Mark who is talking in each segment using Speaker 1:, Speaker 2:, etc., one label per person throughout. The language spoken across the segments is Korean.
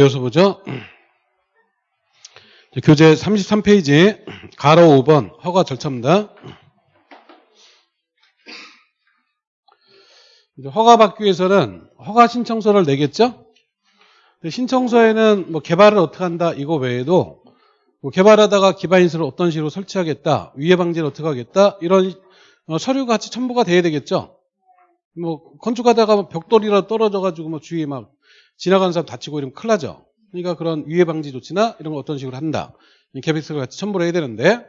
Speaker 1: 이어서 보죠. 교재 33페이지 가로 5번 허가 절차입니다. 허가 받기 위해서는 허가 신청서를 내겠죠. 신청서에는 뭐 개발을 어떻게 한다 이거 외에도 뭐 개발하다가 기반인수를 어떤 식으로 설치하겠다, 위해 방지를 어떻게 하겠다 이런 어, 서류가 같이 첨부가 돼야 되겠죠. 뭐 건축하다가 뭐 벽돌이라 떨어져가지고 뭐 주위에 막 지나가는 사람 다치고 이러면 큰일 나죠. 그러니까 그런 위해 방지 조치나 이런 거 어떤 식으로 한다. 이 계획서를 같이 첨부를 해야 되는데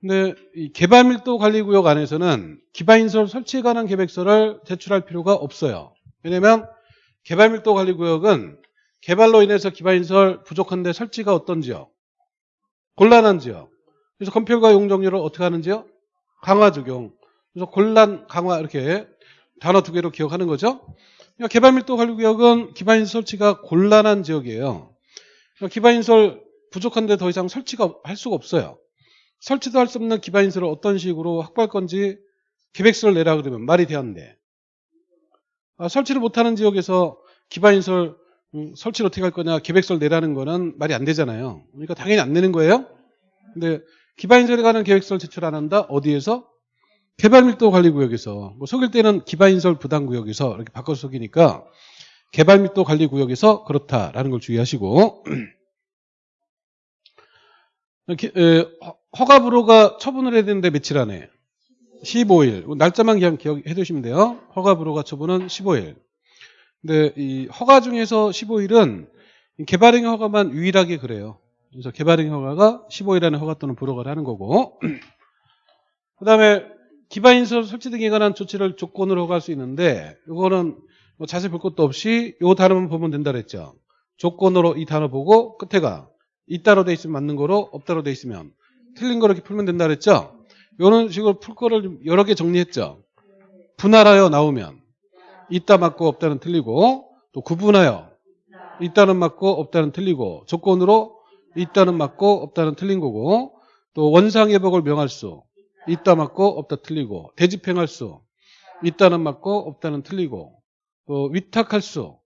Speaker 1: 근데 이 개발 밀도 관리 구역 안에서는 기반인설 설치에 관한 계획서를 제출할 필요가 없어요. 왜냐면 개발 밀도 관리 구역은 개발로 인해서 기반 인설 부족한데 설치가 어떤 지역? 곤란한 지역. 그래서 건폐율과 용적률을 어떻게 하는지요? 강화 적용. 그래서 곤란, 강화 이렇게 단어 두 개로 기억하는 거죠. 그러니까 개발밀도 관리구역은 기반인설 설치가 곤란한 지역이에요. 그러니까 기반인설 부족한데 더 이상 설치가 할 수가 없어요. 설치도 할 수 없는 기반인설을 어떤 식으로 확보할 건지 계획서를 내라 그러면 말이 되었는데 아, 설치를 못하는 지역에서 기반인설 음, 설치를 어떻게 할 거냐 계획서를 내라는 거는 말이 안 되잖아요. 그러니까 당연히 안 내는 거예요. 근데 기반인설에 관한 계획서를 제출 안 한다? 어디에서? 개발밀도 관리구역에서 뭐 속일 때는 기반인설 부담구역에서 이렇게 바꿔서 속이니까 개발밀도 관리구역에서 그렇다라는 걸 주의하시고 허가불허가 처분을 해야 되는데 며칠 안에 15일 날짜만 그냥 기억해 두시면 돼요. 허가불허가 처분은 15일. 근데 이 허가 중에서 15일은 개발행 허가만 유일하게 그래요. 그래서 개발행 허가가 15일 안에 허가 또는 불허가를 하는 거고 그 다음에 기반인설 설치 등에 관한 조치를 조건으로 허가할 수 있는데 이거는 뭐 자세히 볼 것도 없이 이 단어만 보면 된다 그랬죠. 조건으로 이 단어 보고 끝에가 있다로 돼 있으면 맞는 거로 없다로 돼 있으면 틀린 거로 이렇게 풀면 된다 그랬죠. 이런 식으로 풀 거를 좀 여러 개 정리했죠. 분할하여 나오면 있다 맞고 없다는 틀리고 또 구분하여 있다는 맞고 없다는 틀리고 조건으로 있다는 맞고 없다는 틀린 거고 또 원상회복을 명할 수 있다 맞고 없다 틀리고 대집행할 수 있다는 맞고 없다는 틀리고 또 위탁할 수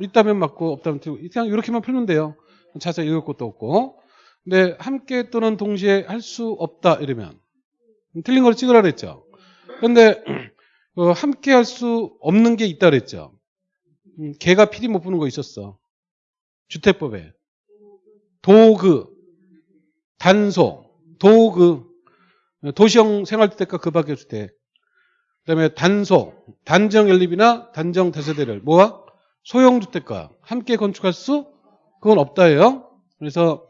Speaker 1: 있다면 맞고 없다면 틀리고 그냥 이렇게만 풀면 돼요. 자세히 읽을 것도 없고 근데 함께 또는 동시에 할 수 없다 이러면 틀린 걸 찍으라 그랬죠. 그런데 어, 함께 할 수 없는 게 있다 그랬죠. 음, 개가 피리 못 부는 거 있었어. 주택법에 도그 단소 도그 도시형 생활주택과 그 밖의 주택 그다음에 단소 단정 연립이나 단정 다세대를 뭐와 소형 주택과 함께 건축할 수 그건 없다예요. 그래서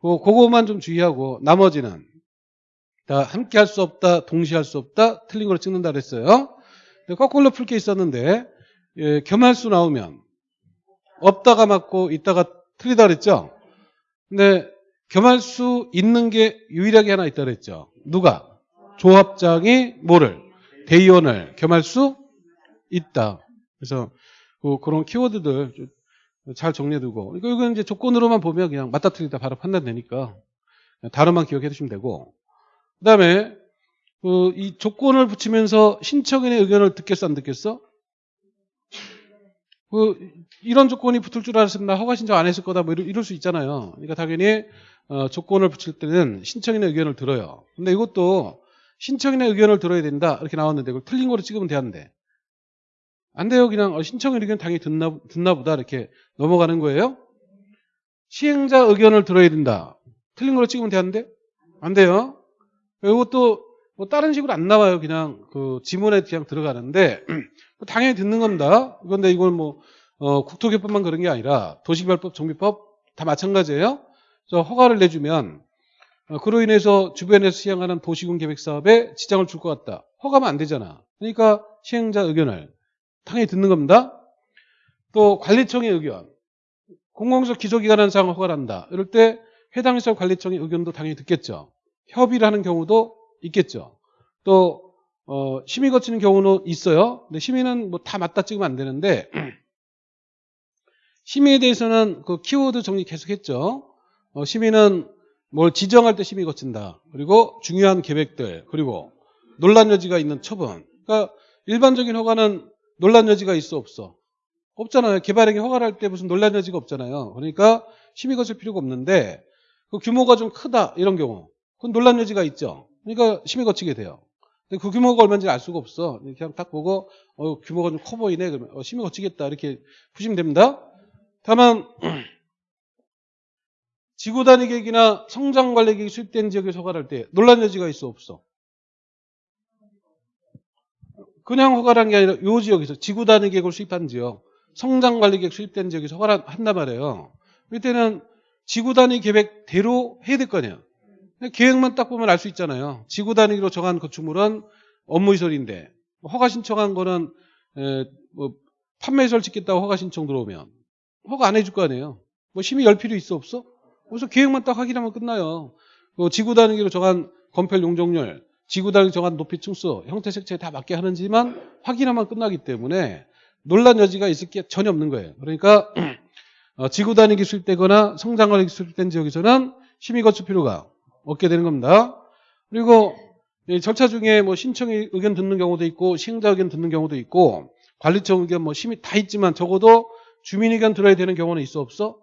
Speaker 1: 그거만 좀 주의하고 나머지는 다 함께 할 수 없다, 동시에 할 수 없다, 틀린 걸 찍는다 그랬어요. 거꾸로 풀 게 있었는데 예, 겸할 수 나오면 없다가 맞고 있다가 틀리다 그랬죠. 근데 겸할 수 있는 게 유일하게 하나 있다 그랬죠. 누가? 조합장이 뭐를? 대의원을 겸할 수 있다. 그래서 그, 그런 키워드들 잘 정리해두고 이건 이제 조건으로만 보면 그냥 맞다 틀리다 바로 판단되니까 단어만 기억해 두시면 되고 그 다음에 그 이 조건을 붙이면서 신청인의 의견을 듣겠어 안 듣겠어? 그 이런 조건이 붙을 줄나 허가 신청 안 했을 거다 뭐 이럴, 수 있잖아요. 그러니까 당연히 어, 조건을 붙일 때는 신청인의 의견을 들어요. 근데 이것도 신청인의 의견을 들어야 된다 이렇게 나왔는데 그걸 틀린 거로 찍으면 되는데 안 돼요. 그냥 어, 신청인 의견 당연히 듣나, 듣나 보다 이렇게 넘어가는 거예요. 시행자 의견을 들어야 된다. 틀린 걸로 찍으면 되는데 안 돼요. 이것도 뭐 다른 식으로 안 나와요. 그냥 그 지문에 그냥 들어가는데 당연히 듣는 겁니다. 그런데 이걸 뭐 어, 국토개법만 그런 게 아니라 도시개발법, 정비법 다 마찬가지예요. 그래서 허가를 내주면 어, 그로 인해서 주변에서 시행하는 도시군 계획 사업에 지장을 줄 것 같다. 허가면 안 되잖아. 그러니까 시행자 의견을 당연히 듣는 겁니다. 또 관리청의 의견. 공공시설 기소기관한상 허가를 한다. 이럴 때 해당 시설 관리청의 의견도 당연히 듣겠죠. 협의를 하는 경우도 있겠죠. 또 어, 심의 거치는 경우는 있어요. 근데 심의는 뭐 다 맞다 찍으면 안 되는데 심의에 대해서는 그 키워드 정리 계속했죠. 어, 심의는 뭘 지정할 때 심의 거친다. 그리고 중요한 계획들 그리고 논란 여지가 있는 처분. 그러니까 일반적인 허가는 논란 여지가 있어 없어? 없잖아요. 개발행위 허가를 할 때 무슨 논란 여지가 없잖아요. 그러니까 심의 거칠 필요가 없는데 그 규모가 좀 크다 이런 경우 그건 논란 여지가 있죠. 그러니까 심의 거치게 돼요. 근데 그 규모가 얼마인지 알 수가 없어. 그냥 딱 보고 어, 규모가 좀 커 보이네 그러면 어, 심의 거치겠다 이렇게 보시면 됩니다. 다만 지구 단위 계획이나 성장 관리 계획이 수립된 지역에 허가할 때 논란 여지가 있어 없어? 그냥 허가란 게 아니라 요 지역에서 지구 단위 계획을 수립한 지역, 성장 관리 계획 수립된 지역에서 허가를 한단 말이에요. 이때는 지구 단위 계획대로 해야 될 거 아니야. 계획만 딱 보면 알 수 있잖아요. 지구 단위로 정한 건축물은 업무시설인데 허가 신청한 거는 에, 뭐 판매시설 짓겠다고 허가 신청 들어오면 허가 안 해줄 거 아니에요. 뭐 심의 열 필요 있어 없어? 그래서 계획만 딱 확인하면 끝나요. 그 지구 단위로 정한 건폐 용적률, 지구 단위 정한 높이 층수, 형태 색채에 다 맞게 하는지만 확인하면 끝나기 때문에 논란 여지가 있을 게 전혀 없는 거예요. 그러니까 어, 지구 단위 기술되거나 성장관리 기술된 지역에서는 심의 거칠 필요가 없게 되는 겁니다. 그리고 이 절차 중에 뭐 신청의 의견 듣는 경우도 있고 시행자 의견 듣는 경우도 있고 관리청 의견 뭐 심의 다 있지만 적어도 주민 의견 들어야 되는 경우는 있어 없어?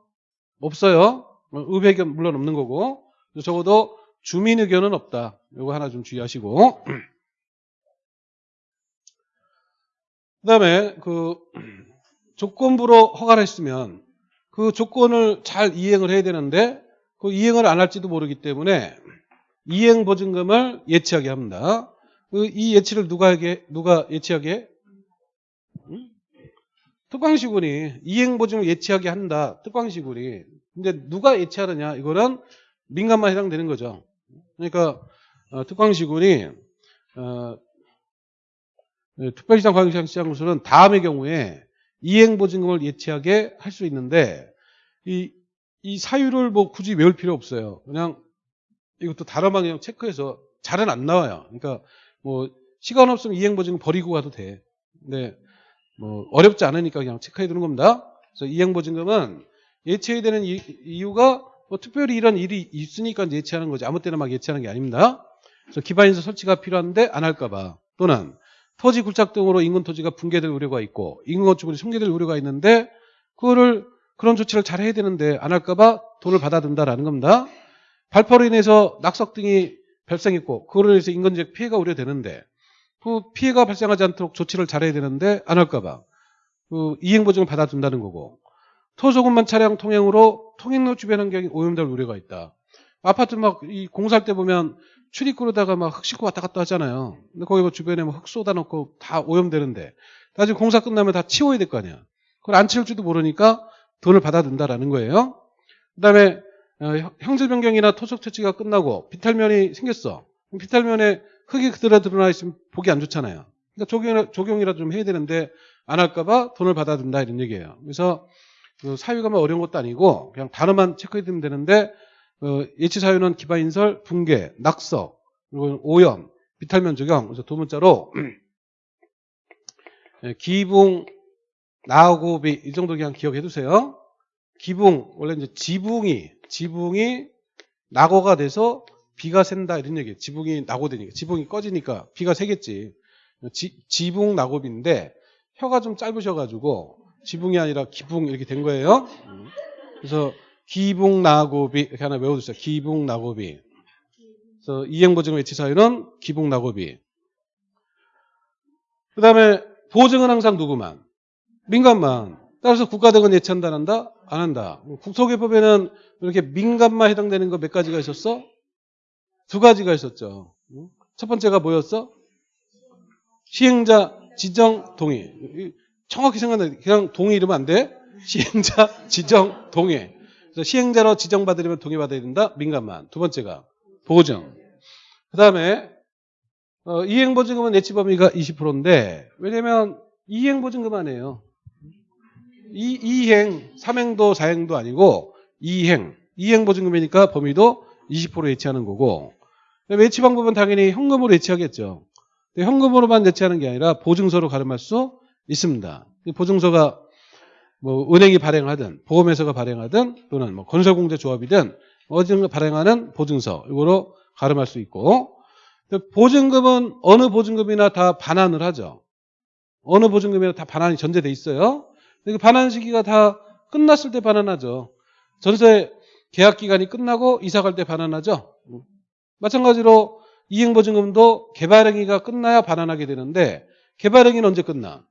Speaker 1: 없어요. 어, 의회 의견 물론 없는 거고 적어도 주민 의견은 없다. 이거 하나 좀 주의하시고 그다음에 그 조건부로 허가를 했으면 그 조건을 잘 이행을 해야 되는데 그 이행을 안 할지도 모르기 때문에 이행 보증금을 예치하게 합니다. 그이 예치를 누가 하게 누가 예치하게? 응? 특광시군이 이행 보증을 예치하게 한다. 특광시군이. 근데 누가 예치하느냐? 이거는 민간만 해당되는 거죠. 그러니까 어, 특광시군이 어, 네, 특별시장 관광시장으로서는 다음의 경우에 이행 보증금을 예치하게 할 수 있는데 이, 이 사유를 뭐 굳이 외울 필요 없어요. 그냥 이것도 다른 방향 체크해서 잘은 안 나와요. 그러니까 뭐 시간 없으면 이행보증금 버리고 가도 돼. 근데 뭐 어렵지 않으니까 그냥 체크해 두는 겁니다. 그래서 이행보증금은 예치해야 되는 이, 이유가 뭐 특별히 이런 일이 있으니까 예치하는 거지. 아무 때나 막 예치하는 게 아닙니다. 그래서 기반인서 설치가 필요한데 안 할까봐 또는 토지 굴착 등으로 인근 토지가 붕괴될 우려가 있고 인근 건축물이 손괴될 우려가 있는데 그거를 그런 조치를 잘 해야 되는데 안 할까봐 돈을 받아든다라는 겁니다. 발포로 인해서 낙석 등이 발생했고 그걸로 인해서 인근적 피해가 우려되는데 그 피해가 발생하지 않도록 조치를 잘 해야 되는데 안 할까봐 그 이행보증을 받아준다는 거고 토소금만 차량 통행으로 통행로 주변 환경이 오염될 우려가 있다. 아파트 막 이 공사할 때 보면 출입구로다가 막 흙 싣고 왔다 갔다 하잖아요. 근데 거기 뭐 주변에 뭐 흙 쏟아놓고 다 오염되는데 나중에 공사 끝나면 다 치워야 될 거 아니야. 그걸 안 치울 줄도 모르니까 돈을 받아든다라는 거예요. 그 다음에 어, 형질 변경이나 토속 채취가 끝나고 비탈면이 생겼어. 비탈면에 흙이 그대로 드러나 있으면 보기 안 좋잖아요. 그러니까 적용, 적용이라도 좀 해야 되는데 안 할까봐 돈을 받아든다 이런 얘기예요. 그래서 그 사유가 뭐 어려운 것도 아니고 그냥 단어만 체크해두면 되는데 어, 예치 사유는 기반 인설, 붕괴, 낙석, 그리고 오염, 비탈면 적용. 그래서 두 문자로 예, 기붕, 나고비 이 정도 그냥 기억해 두세요. 기붕 원래 이제 지붕이 지붕이 낙오가 돼서 비가 샌다 이런 얘기예요. 지붕이 낙오되니까 지붕이 꺼지니까 비가 새겠지. 지, 지붕 낙오비인데 혀가 좀 짧으셔가지고 지붕이 아니라 기붕 이렇게 된 거예요. 그래서 기붕나고비 이렇게 하나 외워두세요. 기붕나고비. 그래서 이행보증의 외치 사유는 기붕나고비. 그 다음에 보증은 항상 누구만? 민간만. 따라서 국가등은 예치 한다, 안 한다? 안 한다. 국토개법에는 이렇게 민간만 해당되는 거 몇 가지가 있었어? 두 가지가 있었죠. 첫 번째가 뭐였어? 시행자 지정 동의. 정확히 생각나 그냥 동의 이러면 안 돼. 시행자 지정 동의. 그래서 시행자로 지정받으려면 동의받아야 된다. 민간만. 두 번째가 보증. 그 다음에 어, 이행보증금은 예치 범위가 20%인데 왜냐면 이행보증금 아니에요. 이, 이행, 3행도 4행도 아니고 이행. 이행 보증금이니까 범위도 20% 예치하는 거고 예치 방법은 당연히 현금으로 예치하겠죠. 현금으로만 예치하는 게 아니라 보증서로 가름할 수 있습니다. 보증서가 뭐 은행이 발행하든 보험회사가 발행하든 또는 뭐 건설공제조합이든 어디든가 발행하는 보증서 이거로 가름할 수 있고 보증금은 어느 보증금이나 다 반환을 하죠. 어느 보증금이나 다 반환이 전제돼 있어요. 그 반환 시기가 다 끝났을 때 반환하죠. 전세 계약 기간이 끝나고 이사 갈 때 반환하죠. 마찬가지로 이행보증금도 개발행위가 끝나야 반환하게 되는데 개발행위는 언제 끝나?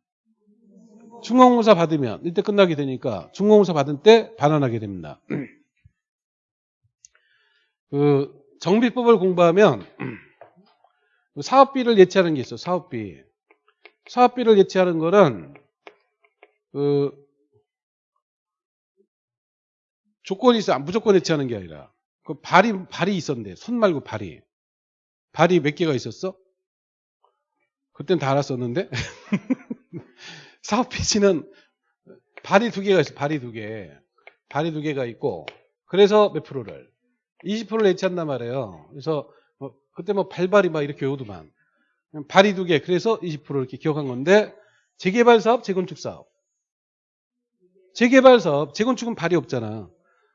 Speaker 1: 중공공사 받으면 이때 끝나게 되니까 중공공사 받은 때 반환하게 됩니다. 그 정비법을 공부하면 사업비를 예치하는 게 있어. 사업비. 사업비를 예치하는 거는 그 조건이 있어. 무조건 예치하는 게 아니라 그 발이 발이 있었는데 손 말고 발이 발이 몇 개가 있었어? 그땐 다 알았었는데 사업 피지는 발이 두 개가 있어. 발이 두 개. 발이 두 개가 있고 그래서 몇 프로를 20%를 예치한단 말이에요. 그래서 뭐 그때 뭐 발발이 막 이렇게 오더만 발이 두 개. 그래서 20% 이렇게 기억한 건데 재개발 사업, 재건축 사업. 재개발 사업, 재건축은 발이 없잖아.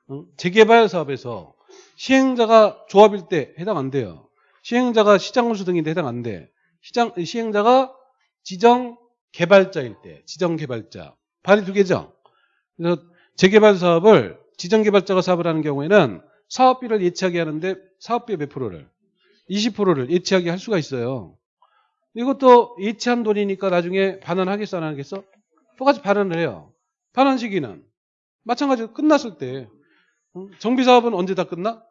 Speaker 1: 응? 재개발 사업에서 시행자가 조합일 때 해당 안 돼요. 시행자가 시장군수 등인데 해당 안 돼. 시장 시행자가 지정 개발자일 때, 지정 개발자. 발이 두 개죠. 그래서 재개발 사업을 지정 개발자가 사업을 하는 경우에는 사업비를 예치하게 하는데 사업비의 몇 프로를? 20%를 예치하게 할 수가 있어요. 이것도 예치한 돈이니까 나중에 반환하겠어 안 하겠어? 똑같이 반환을 해요. 반환 시기는 마찬가지로 끝났을 때 정비 사업은 언제 다 끝나?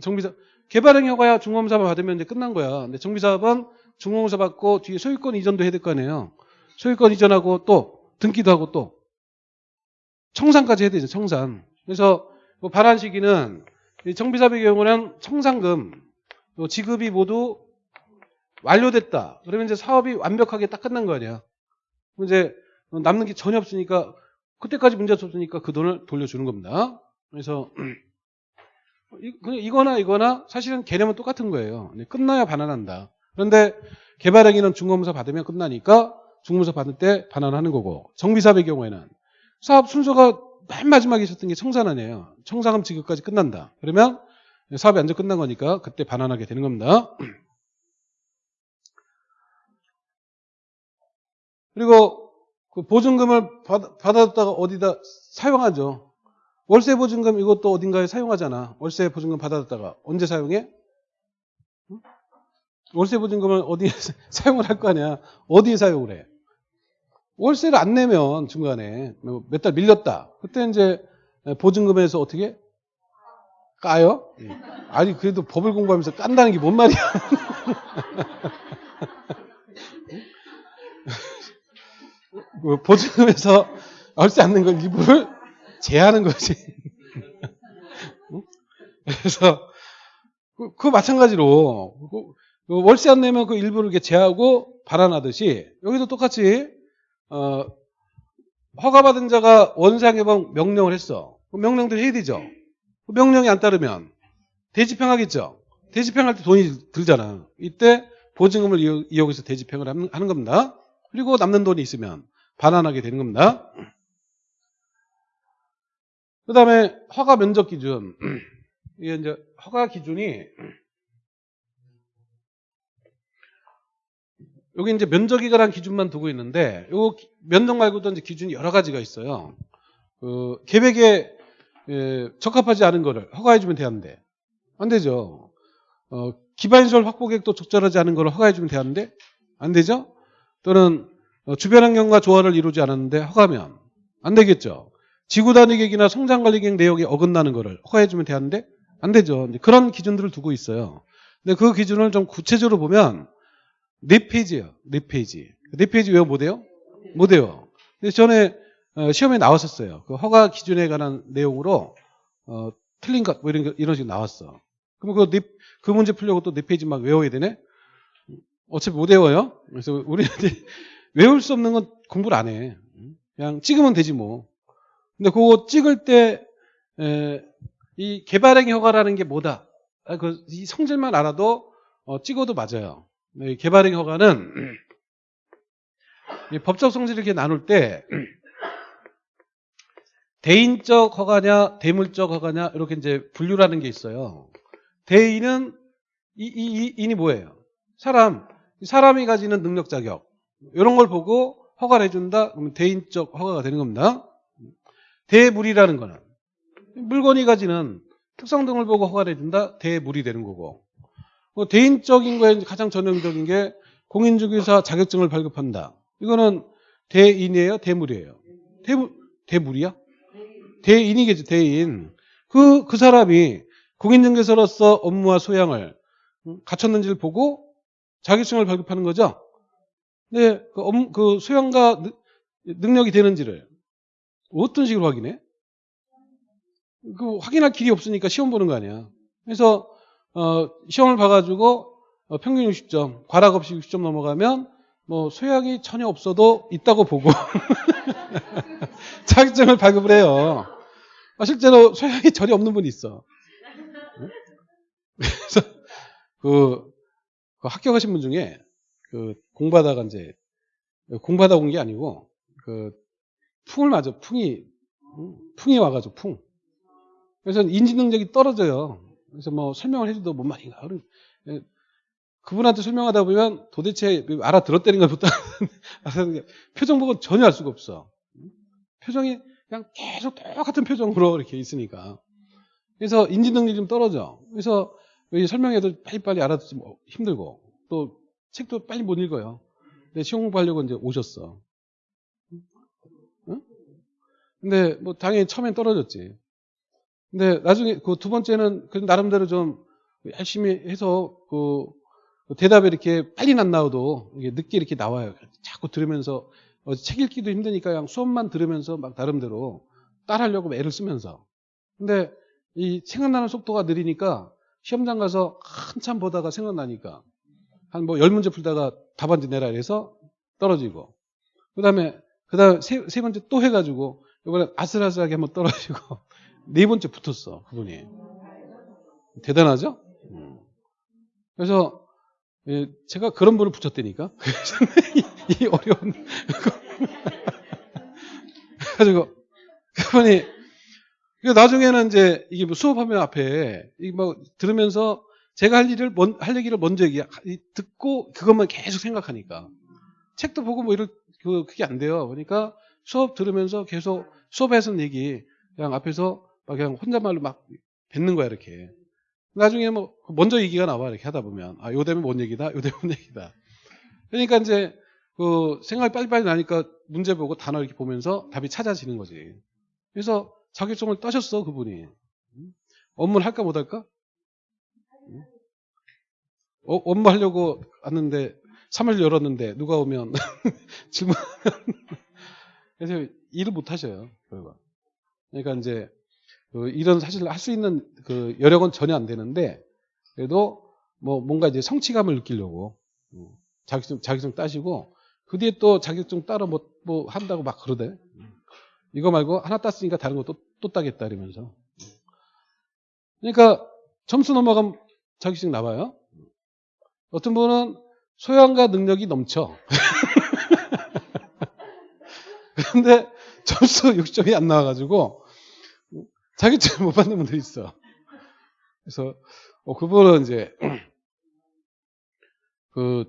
Speaker 1: 정비사 개발행 효과야 중공사 받으면 이제 끝난 거야. 근데 정비 사업은 중공사 받고 뒤에 소유권 이전도 해야 될 거 아니에요. 소유권 이전하고 또 등기도 하고 또 청산까지 해야 되죠. 청산. 그래서 뭐 반환 시기는 정비 사업의 경우는 청산금 지급이 모두 완료됐다. 그러면 이제 사업이 완벽하게 딱 끝난 거 아니야. 이제 남는 게 전혀 없으니까 그때까지 문제 없으니까 그 돈을 돌려주는 겁니다. 그래서 이거나 이거나 사실은 개념은 똑같은 거예요. 끝나야 반환한다. 그런데 개발행위는 중공사 받으면 끝나니까 중공사 받을 때 반환하는 거고 정비사업의 경우에는 사업 순서가 맨 마지막에 있었던 게 청산안이에요. 청산금 지급까지 끝난다. 그러면 사업이 완전 끝난 거니까 그때 반환하게 되는 겁니다. 그리고 그 보증금을 받, 받았다가 어디다 사용하죠. 월세 보증금 이것도 어딘가에 사용하잖아. 월세 보증금 받았다가 언제 사용해? 응? 월세 보증금을 어디에 사용을 할 거 아니야. 어디에 사용을 해? 월세를 안 내면 중간에 뭐몇달 밀렸다. 그때 이제 보증금에서 어떻게 까요? 아니 그래도 법을 공부하면서 깐다는 게 뭔 말이야? 보증금에서 안낸걸 일부를 제하는 거지. 그래서 그, 그 마찬가지로 그 월세 안 내면 그 일부를 이렇게 제하고 발환하듯이 여기도 똑같이 어, 허가받은 자가 원상 개방 명령을 했어. 그 명령대로 해야 되죠. 그 명령이 안 따르면 대집행하겠죠. 대집행할 때 돈이 들잖아. 이때 보증금을 이용해서 대집행을 하는 겁니다. 그리고 남는 돈이 있으면 반환하게 되는 겁니다. 그 다음에 허가 면적 기준. 이게 이제 허가 기준이 여기 이제 관한 기준만 두고 있는데 요 면적 말고도 이제 기준이 여러 가지가 있어요. 그 계획에 예, 적합하지 않은 거를 허가해주면 되는데 안 되죠. 어, 기반시설 확보 계획도 적절하지 않은 거를 허가해주면 되는데 안 되죠. 또는 어, 주변 환경과 조화를 이루지 않았는데 허가면 안 되겠죠. 지구 단위 계획이나 성장 관리 계획 내용이 어긋나는 거를 허가해주면 되는데 안 되죠. 그런 기준들을 두고 있어요. 근데 그 기준을 좀 구체적으로 보면 네 페이지예요. 네 페이지. 네 페이지 외워 못해요? 못해요. 근데 전에 어, 시험에 나왔었어요. 그 허가 기준에 관한 내용으로 어, 틀린 것, 뭐 이런, 이런 식으로 나왔어. 그럼 그, 네, 그 문제 풀려고 또 네 페이지 막 외워야 되네? 어차피 못 외워요. 그래서 우리한테 외울 수 없는 건 공부를 안 해. 그냥 찍으면 되지 뭐. 근데 그거 찍을 때, 에, 이 개발행위 허가라는 게 뭐다? 아, 그, 이 성질만 알아도 어, 찍어도 맞아요. 네, 개발행 허가는 법적 성질을 이렇게 나눌 때 대인적 허가냐 대물적 허가냐 이렇게 이제 분류라는 게 있어요. 대인은 이, 이, 이 인이 뭐예요? 사람 사람이 가지는 능력 자격 이런 걸 보고 허가를 해준다? 그러면 대인적 허가가 되는 겁니다. 대물이라는 거는 물건이 가지는 특성 등을 보고 허가를 해준다? 대물이 되는 거고 뭐 대인적인 거에 가장 전형적인 게 공인중개사 자격증을 발급한다. 이거는 대인이에요? 대물이에요? 대물, 대물이야? 대인이겠지, 대인. 그, 그 사람이 공인중개사로서 업무와 소양을 갖췄는지를 보고 자격증을 발급하는 거죠. 근데 그, 업, 그 소양과 능력이 되는지를 어떤 식으로 확인해? 그 확인할 길이 없으니까 시험 보는 거 아니야. 그래서 어, 시험을 봐가지고 어, 평균 60점, 과락 없이 60점 넘어가면 뭐 소양이 전혀 없어도 있다고 보고 자격증을 발급을 해요. 아, 실제로 소양이 전혀 없는 분이 있어. 그래서 그, 그 합격하신 분 중에 그 공부하다가 이제 공부하다 온 게 아니고 그 풍을 맞아 풍이 풍이 와가지고 풍. 그래서 인지 능력이 떨어져요. 그래서 뭐 설명을 해줘도 뭔 말인가. 그분한테 설명하다 보면 도대체 알아들었다는 것부터 표정 보고 전혀 알 수가 없어. 표정이 그냥 계속 똑같은 표정으로 이렇게 있으니까. 그래서 인지 능력이 좀 떨어져. 그래서 설명해도 빨리빨리 알아듣지 뭐 힘들고 또 책도 빨리 못 읽어요. 근데 시험 공부하려고 이제 오셨어. 응? 근데 뭐 당연히 처음엔 떨어졌지. 근데 나중에 그 두 번째는 그 나름대로 좀 열심히 해서 그 대답이 이렇게 빨리 안 나와도 늦게 이렇게 나와요. 자꾸 들으면서 어, 책 읽기도 힘드니까 그냥 수업만 들으면서 막 나름대로 따라하려고 애를 쓰면서. 근데 이 생각나는 속도가 느리니까 시험장 가서 한참 보다가 생각나니까 한 뭐 열 문제 풀다가 답안지 내라 이래서 떨어지고 그 다음에 그 다음에 세, 세 번째 또 해가지고 이번에 아슬아슬하게 한번 떨어지고 네 번째 붙었어 그분이 대단하죠? 음. 그래서 예, 제가 그런 분을 붙였다니까. 이, 어려운. 그래가지고, 그분이, 나중에는 이제, 이게 뭐 수업하면 앞에, 이뭐 들으면서 제가 할 일을, 먼, 할 얘기를 먼저 얘기, 듣고 그것만 계속 생각하니까. 책도 보고 뭐 이럴, 그, 그게 안 돼요. 그러니까 수업 들으면서 계속 수업에서는 얘기, 그냥 앞에서 막 그냥 혼잣말로 막 뱉는 거야, 이렇게. 나중에 뭐 먼저 얘기가 나와 이렇게 하다 보면 아, 요 되면 뭔 얘기다, 요 되면 뭔 얘기다. 그러니까 이제 그 생각이 빨리빨리 나니까 문제 보고 단어 이렇게 보면서 답이 찾아지는 거지. 그래서 자격증을 따셨어 그분이. 업무를 할까 못 할까? 어, 업무 하려고 왔는데 3일 열었는데 누가 오면 질문하면 그래서 일을 못 하셔요. 결과. 그러니까 이제 그 이런 사실 할 수 있는 그 여력은 전혀 안 되는데 그래도 뭐 뭔가 이제 성취감을 느끼려고 음, 자격증 자격증 따시고 그 뒤에 또 자격증 따로 뭐, 뭐 한다고 막 그러대. 이거 말고 하나 땄으니까 다른 거또또 따겠다 이러면서. 그러니까 점수 넘어가면 자격증 나와요. 어떤 분은 소양과 능력이 넘쳐. 그런데 점수 60점이 안 나와가지고 자격증을 못 받는 분들이 있어. 그래서 어, 그분은 이제 그,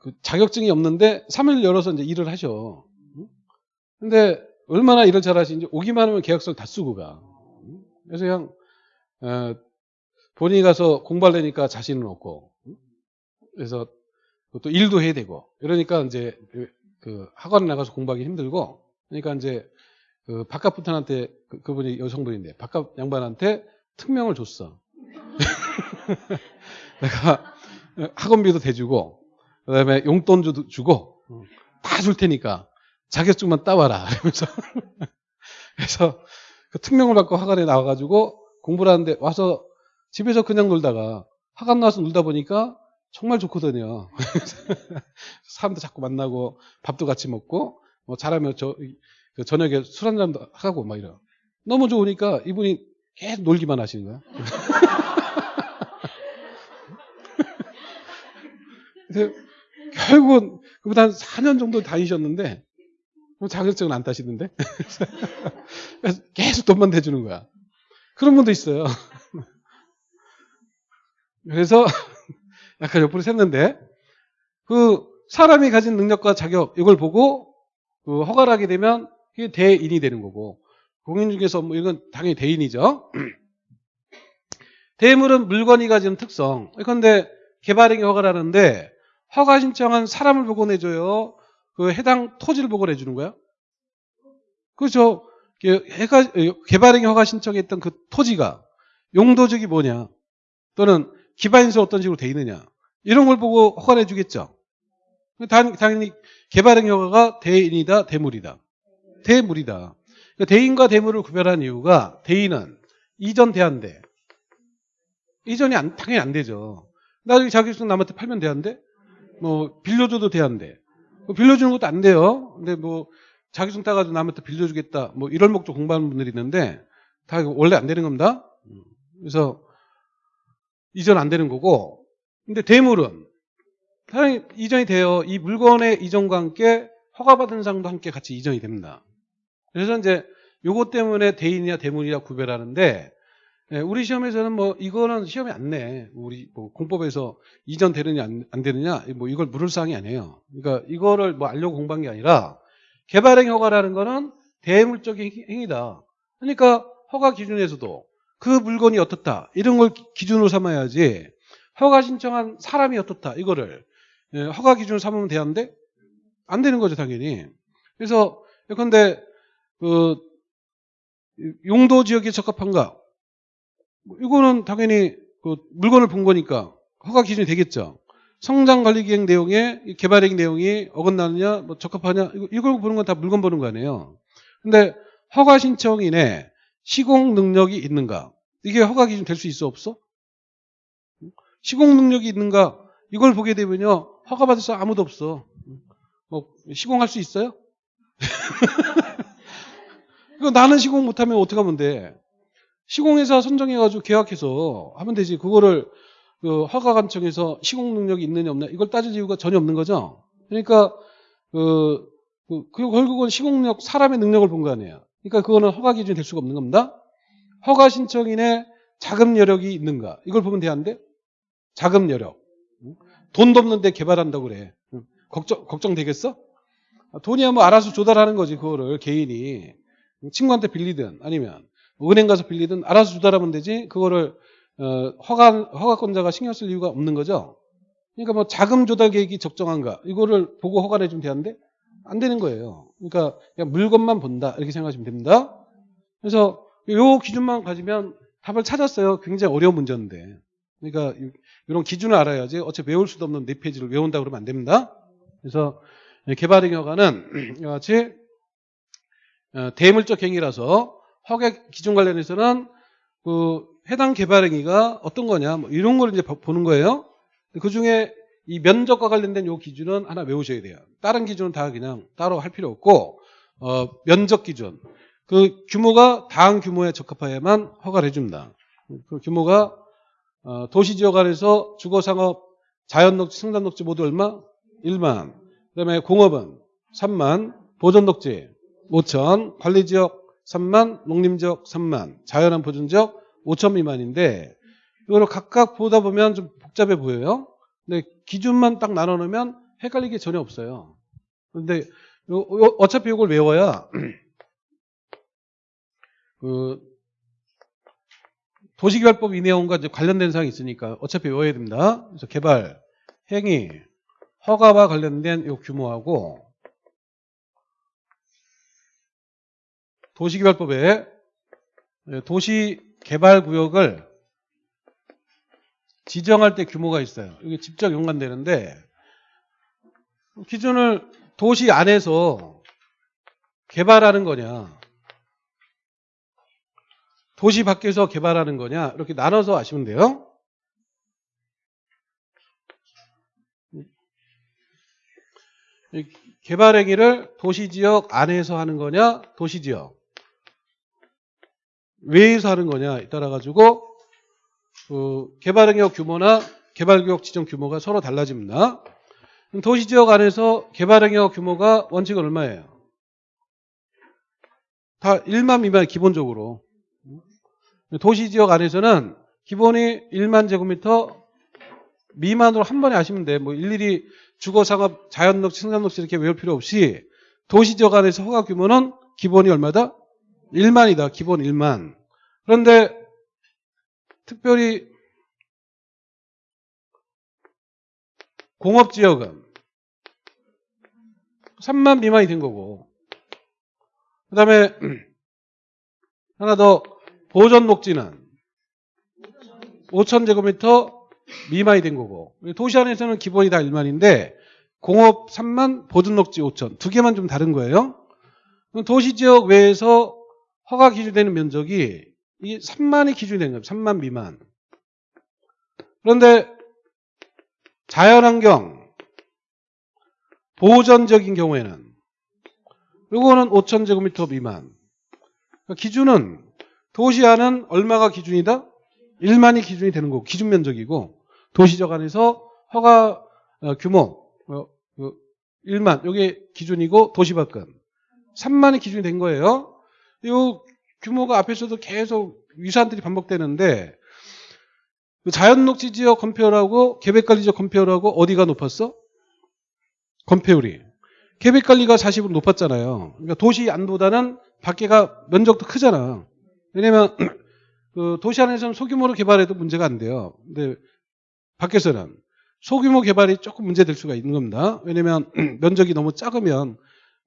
Speaker 1: 그, 자격증이 없는데 3일 열어서 이제 일을 하셔. 근데 얼마나 일을 잘하시는지 오기만 하면 계약서를 다 쓰고 가. 그래서 그냥 어, 본인이 가서 공부하려니까 자신은 없고 그래서 또 일도 해야 되고 이러니까 이제 그, 그 학원에 나가서 공부하기 힘들고 그러니까 이제 그 바깥 부탄한테 그, 그분이 여성분인데 바깥 양반한테 특명을 줬어. 내가 학원비도 대주고 그다음에 용돈도 주고 다 줄 테니까 자격증만 따와라. 이러면서 그래서 그 특명을 받고 학원에 나와가지고 공부를 하는데 와서 집에서 그냥 놀다가 학원 나와서 놀다 보니까 정말 좋거든요. 사람도 자꾸 만나고 밥도 같이 먹고 뭐 잘하면 저그 저녁에 술 한 잔도 하고 막 이러. 너무 좋으니까 이분이 계속 놀기만 하시는 거야. 결국은 그보다 한 4년 정도 다니셨는데 뭐 자격증은 안 따시는데 계속 돈만 대주는 거야. 그런 분도 있어요. 그래서 약간 옆으로 샜는데 그 사람이 가진 능력과 자격 이걸 보고 그 허가를 하게 되면 그게 대인이 되는 거고 공인 중에서 뭐 이건 당연히 대인이죠. 대물은 물건이 가진 특성. 그런데 개발행위 허가를 하는데 허가 신청한 사람을 내줘요. 그 해당 토지를 내주는 거야. 그렇죠. 해가, 개발행위 허가 신청했던 그 토지가 용도적이 뭐냐 또는 기반인수 어떤 식으로 돼 있느냐 이런 걸 보고 허가 내주겠죠. 당연히 개발행위 허가가 대인이다 대물이다. 대물이다. 그러니까 대인과 대물을 구별한 이유가 대인은 이전 대한대. 이전이 안, 당연히 안 되죠. 나중에 자격증 남한테 팔면 돼한대? 뭐 빌려줘도 돼한대. 뭐 빌려주는 것도 안 돼요. 근데 뭐 자격증 따가지고 남한테 빌려주겠다. 뭐 이런 목적 공부하는 분들이 있는데 다 원래 안 되는 겁니다. 그래서 이전 안 되는 거고. 근데 대물은 당연히 이전이 돼요. 이 물건의 이전과 함께 허가받은 상도 함께 같이 이전이 됩니다. 그래서 이제 요것 때문에 대인이냐 대물이냐 구별하는데 예, 우리 시험에서는 뭐 이거는 시험에 안 내. 우리 뭐 공법에서 이전 되느냐 안, 안 되느냐 뭐 이걸 물을 사항이 아니에요. 그러니까 이거를 뭐 알려고 공부한 게 아니라 개발행 허가라는 거는 대물적인 행위다. 그러니까 허가 기준에서도 그 물건이 어떻다 이런 걸 기준으로 삼아야지 허가 신청한 사람이 어떻다 이거를 예, 허가 기준으로 삼으면 되는데 안 되는 거죠 당연히. 그래서 근데 그 용도 지역에 적합한가 뭐 이거는 당연히 그 물건을 본 거니까 허가 기준이 되겠죠. 성장 관리 기획 내용에 개발행 내용이 어긋나느냐, 뭐 적합하냐, 이걸 보는 건 다 물건 보는 거 아니에요. 근데 허가 신청인의 시공 능력이 있는가? 이게 허가 기준 될 수 있어 없어? 시공 능력이 있는가? 이걸 보게 되면요. 허가 받을 사람 아무도 없어. 뭐 시공할 수 있어요? 이거 나는 시공 못하면 어떻게 하면 돼? 시공회사 선정해가지고 계약해서 하면 되지. 그거를 그 허가관청에서 시공 능력이 있느냐 없느냐 이걸 따질 이유가 전혀 없는 거죠. 그러니까 그, 그, 그 결국은 시공력 사람의 능력을 본 거 아니에요. 그러니까 그거는 허가 기준이 될 수가 없는 겁니다. 허가 신청인의 자금 여력이 있는가 이걸 보면 돼야한데 자금 여력 돈도 없는데 개발한다고 그래. 걱정 걱정 되겠어? 돈이야 뭐 알아서 조달하는 거지 그거를 개인이 친구한테 빌리든 아니면 은행 가서 빌리든 알아서 조달하면 되지 그거를 어, 허가, 허가권자가 신경 쓸 이유가 없는 거죠. 그러니까 뭐 자금 조달 계획이 적정한가 이거를 보고 허가를 해주면 되는데 안 되는 거예요. 그러니까 물건만 본다 이렇게 생각하시면 됩니다. 그래서 요 기준만 가지면 답을 찾았어요. 굉장히 어려운 문제인데. 그러니까 이런 기준을 알아야지 어차피 외울 수도 없는 네 페이지를 외운다 그러면 안 됩니다. 그래서 허가는 이와 같이 어, 대물적 행위라서 허가 기준 관련해서는 그 해당 개발 행위가 어떤 거냐 뭐 이런 걸 이제 보는 거예요. 그 중에 이 면적과 관련된 요 기준은 하나 외우셔야 돼요. 다른 기준은 다 그냥 따로 할 필요 없고 어, 면적 기준 그 규모가 다음 규모에 적합해야만 허가를 해줍니다. 그 규모가 어, 도시지역 안에서 주거상업, 자연녹지, 생산녹지 모두 얼마? 1만. 그 다음에 공업은 3만, 보존녹지 5천, 관리지역 3만, 농림지역 3만, 자연환 보존지역 5천 미만인데 이거를 각각 보다 보면 좀 복잡해 보여요. 근데 기준만 딱 나눠 놓으면 헷갈리게 전혀 없어요. 근데 어차피 이걸 외워야 그 도시개발법 이 내용과 관련된 사항이 있으니까 어차피 외워야 됩니다. 그래서 개발, 행위, 허가와 관련된 요 규모하고 도시개발법에 도시개발구역을 지정할 때 규모가 있어요. 이게 직접 연관되는데 기준을 도시 안에서 개발하는 거냐 도시 밖에서 개발하는 거냐 이렇게 나눠서 아시면 돼요. 개발 행위를 도시 지역 안에서 하는 거냐 도시 지역 외에서 하는 거냐에 따라 가지고 그 개발응역 규모나 개발 구역 지정 규모가 서로 달라집니다. 도시 지역 안에서 개발응역 규모가 원칙은 얼마예요? 다 1만 미만 기본적으로 도시 지역 안에서는 기본이 1만 제곱미터 미만으로 한 번에 하시면 돼. 뭐 일일이 주거 상업 자연 녹지 생산 녹지 이렇게 외울 필요 없이 도시 지역 안에서 허가 규모는 기본이 얼마다? 1만이다. 기본 1만. 그런데 특별히 공업 지역은 3만 미만이 된 거고 그 다음에 하나 더 보전 녹지는 5천제곱미터 미만이 된 거고 도시 안에서는 기본이 다 1만인데 공업 3만 보전 녹지 5천 두 개만 좀 다른 거예요. 도시 지역 외에서 허가 기준되는 면적이 이 3만이 기준이 되는 거예요. 3만 미만. 그런데 자연환경 보전적인 경우에는 요거는 5천 제곱미터 미만. 그러니까 기준은 도시 안은 얼마가 기준이다? 1만이 기준이 되는 거고 기준 면적이고 도시적 안에서 허가 어, 규모 어, 어, 1만 요게 기준이고 도시 밖은 3만이 기준이 된 거예요. 요 규모가 앞에서도 계속 위사안들이 반복되는데 그 자연녹지 지역 건폐율하고 계획관리 지역 건폐율하고 어디가 높았어? 건폐율이. 계획관리가 40으로 높았잖아요. 그러니까 도시 안보다는 밖에가 면적도 크잖아. 왜냐면 그 도시 안에서는 소규모로 개발해도 문제가 안 돼요. 근데 밖에서는 소규모 개발이 조금 문제될 수가 있는 겁니다. 왜냐면 면적이 너무 작으면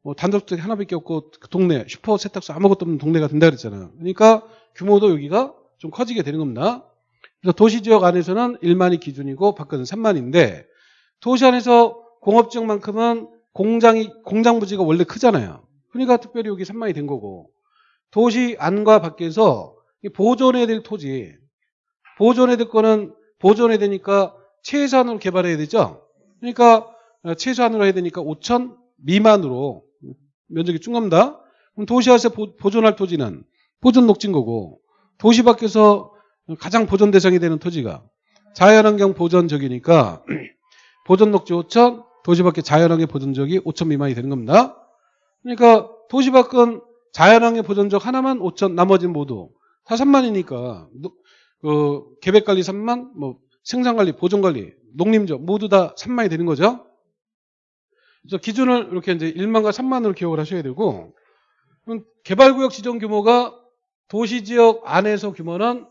Speaker 1: 뭐 단독주택 하나밖에 없고 그 동네 슈퍼 세탁소 아무것도 없는 동네가 된다 그랬잖아요. 그러니까 규모도 여기가 좀 커지게 되는 겁니다. 그래서 도시 지역 안에서는 1만이 기준이고 밖은 3만인데 도시 안에서 공업 지역만큼은 공장이 공장 부지가 원래 크잖아요. 그러니까 특별히 여기 3만이 된 거고 도시 안과 밖에서 보존해야 될 토지 보존해야 될 거는 보존해야 되니까 최소한으로 개발해야 되죠. 그러니까 최소한으로 해야 되니까 5천 미만으로 면적이 충갑니다. 그럼 도시에서 보존할 토지는 보존 녹진 거고 도시 밖에서 가장 보존 대상이 되는 토지가 자연환경 보존적이니까 보존 녹지 5천, 도시 밖에 자연환경 보존적이 5천 미만이 되는 겁니다. 그러니까 도시 밖은 자연환경 보존적 하나만 5천, 나머지는 모두 다 3만이니까 그 계획관리 3만, 뭐 생산관리, 보존관리, 농림적 모두 다 3만이 되는 거죠. 그래서 기준을 이렇게 이제 1만과 3만으로 기억을 하셔야 되고 개발구역 지정 규모가 도시 지역 안에서 규모는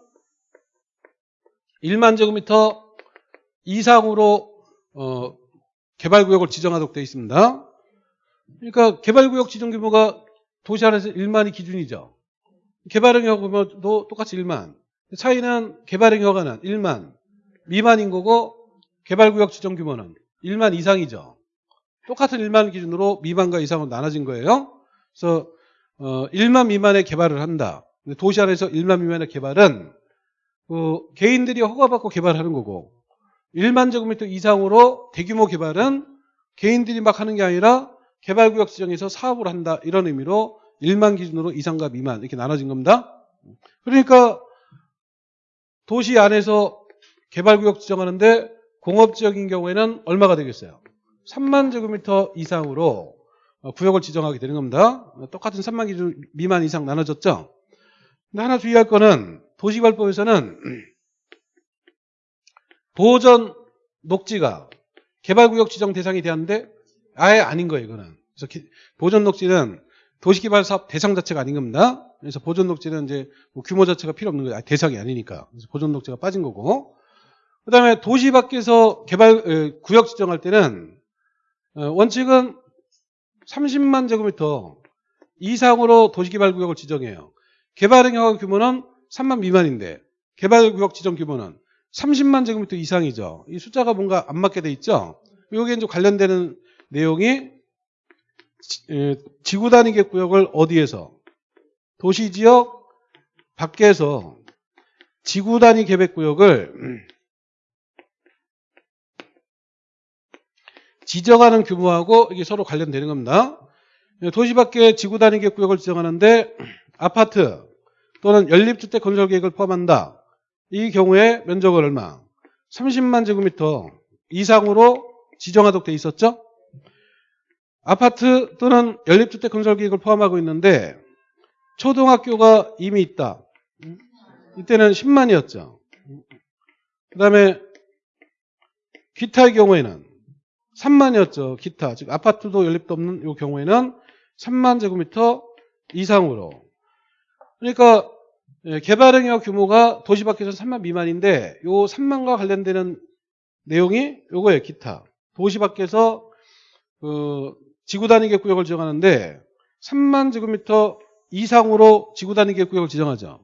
Speaker 1: 1만 제곱미터 이상으로 어, 개발구역을 지정하도록 되어 있습니다. 그러니까 개발구역 지정 규모가 도시 안에서 1만이 기준이죠. 개발형 허가도 똑같이 1만. 차이는 개발형 허가는 1만 미만인 거고 개발구역 지정 규모는 1만 이상이죠. 똑같은 1만 기준으로 미만과 이상으로 나눠진 거예요. 그래서 어, 1만 미만의 개발을 한다. 도시 안에서 1만 미만의 개발은 그 개인들이 허가받고 개발하는 거고 1만 제곱미터 이상으로 대규모 개발은 개인들이 막 하는 게 아니라 개발구역 지정에서 사업을 한다 이런 의미로 1만 기준으로 이상과 미만 이렇게 나눠진 겁니다. 그러니까 도시 안에서 개발구역 지정하는데 공업지역인 경우에는 얼마가 되겠어요? 3만 제곱미터 이상으로 구역을 지정하게 되는 겁니다. 똑같은 3만 기준 미만 이상 나눠졌죠? 근데 하나 주의할 거는 도시개발법에서는 보전 녹지가 개발구역 지정 대상이 되었는데 아예 아닌 거예요, 이거는. 그래서 보전 녹지는 도시개발 사업 대상 자체가 아닌 겁니다. 그래서 보전 녹지는 이제 뭐 규모 자체가 필요 없는 거예요. 대상이 아니니까. 그래서 보전 녹지가 빠진 거고. 그 다음에 도시 밖에서 개발, 구역 지정할 때는 어, 원칙은 30만 제곱미터 이상으로 도시개발 구역을 지정해요. 개발행위허가 규모는 3만 미만인데 개발구역 지정 규모는 30만 제곱미터 이상이죠. 이 숫자가 뭔가 안 맞게 돼 있죠. 여기에 이제 관련되는 내용이 지구 단위 구역을 어디에서 도시 지역 밖에서 지구 단위 계획 구역을 지정하는 규모하고 이게 서로 관련되는 겁니다. 도시 밖에 지구 단위 계획 구역을 지정하는데 아파트 또는 연립주택 건설 계획을 포함한다. 이 경우에 면적은 얼마? 30만 제곱미터 이상으로 지정하도록 돼 있었죠? 아파트 또는 연립주택 건설 계획을 포함하고 있는데 초등학교가 이미 있다. 이때는 10만이었죠. 그 다음에 기타의 경우에는 3만이었죠. 기타. 즉 아파트도 연립도 없는 이 경우에는 3만 제곱미터 이상으로. 그러니까 예, 개발행위와 규모가 도시 밖에서 3만 미만인데 요 3만과 관련되는 내용이 요거예요. 기타. 도시 밖에서 그 지구 단위 계획구역을 지정하는데 3만 제곱미터 이상으로 지구 단위 계획구역을 지정하죠.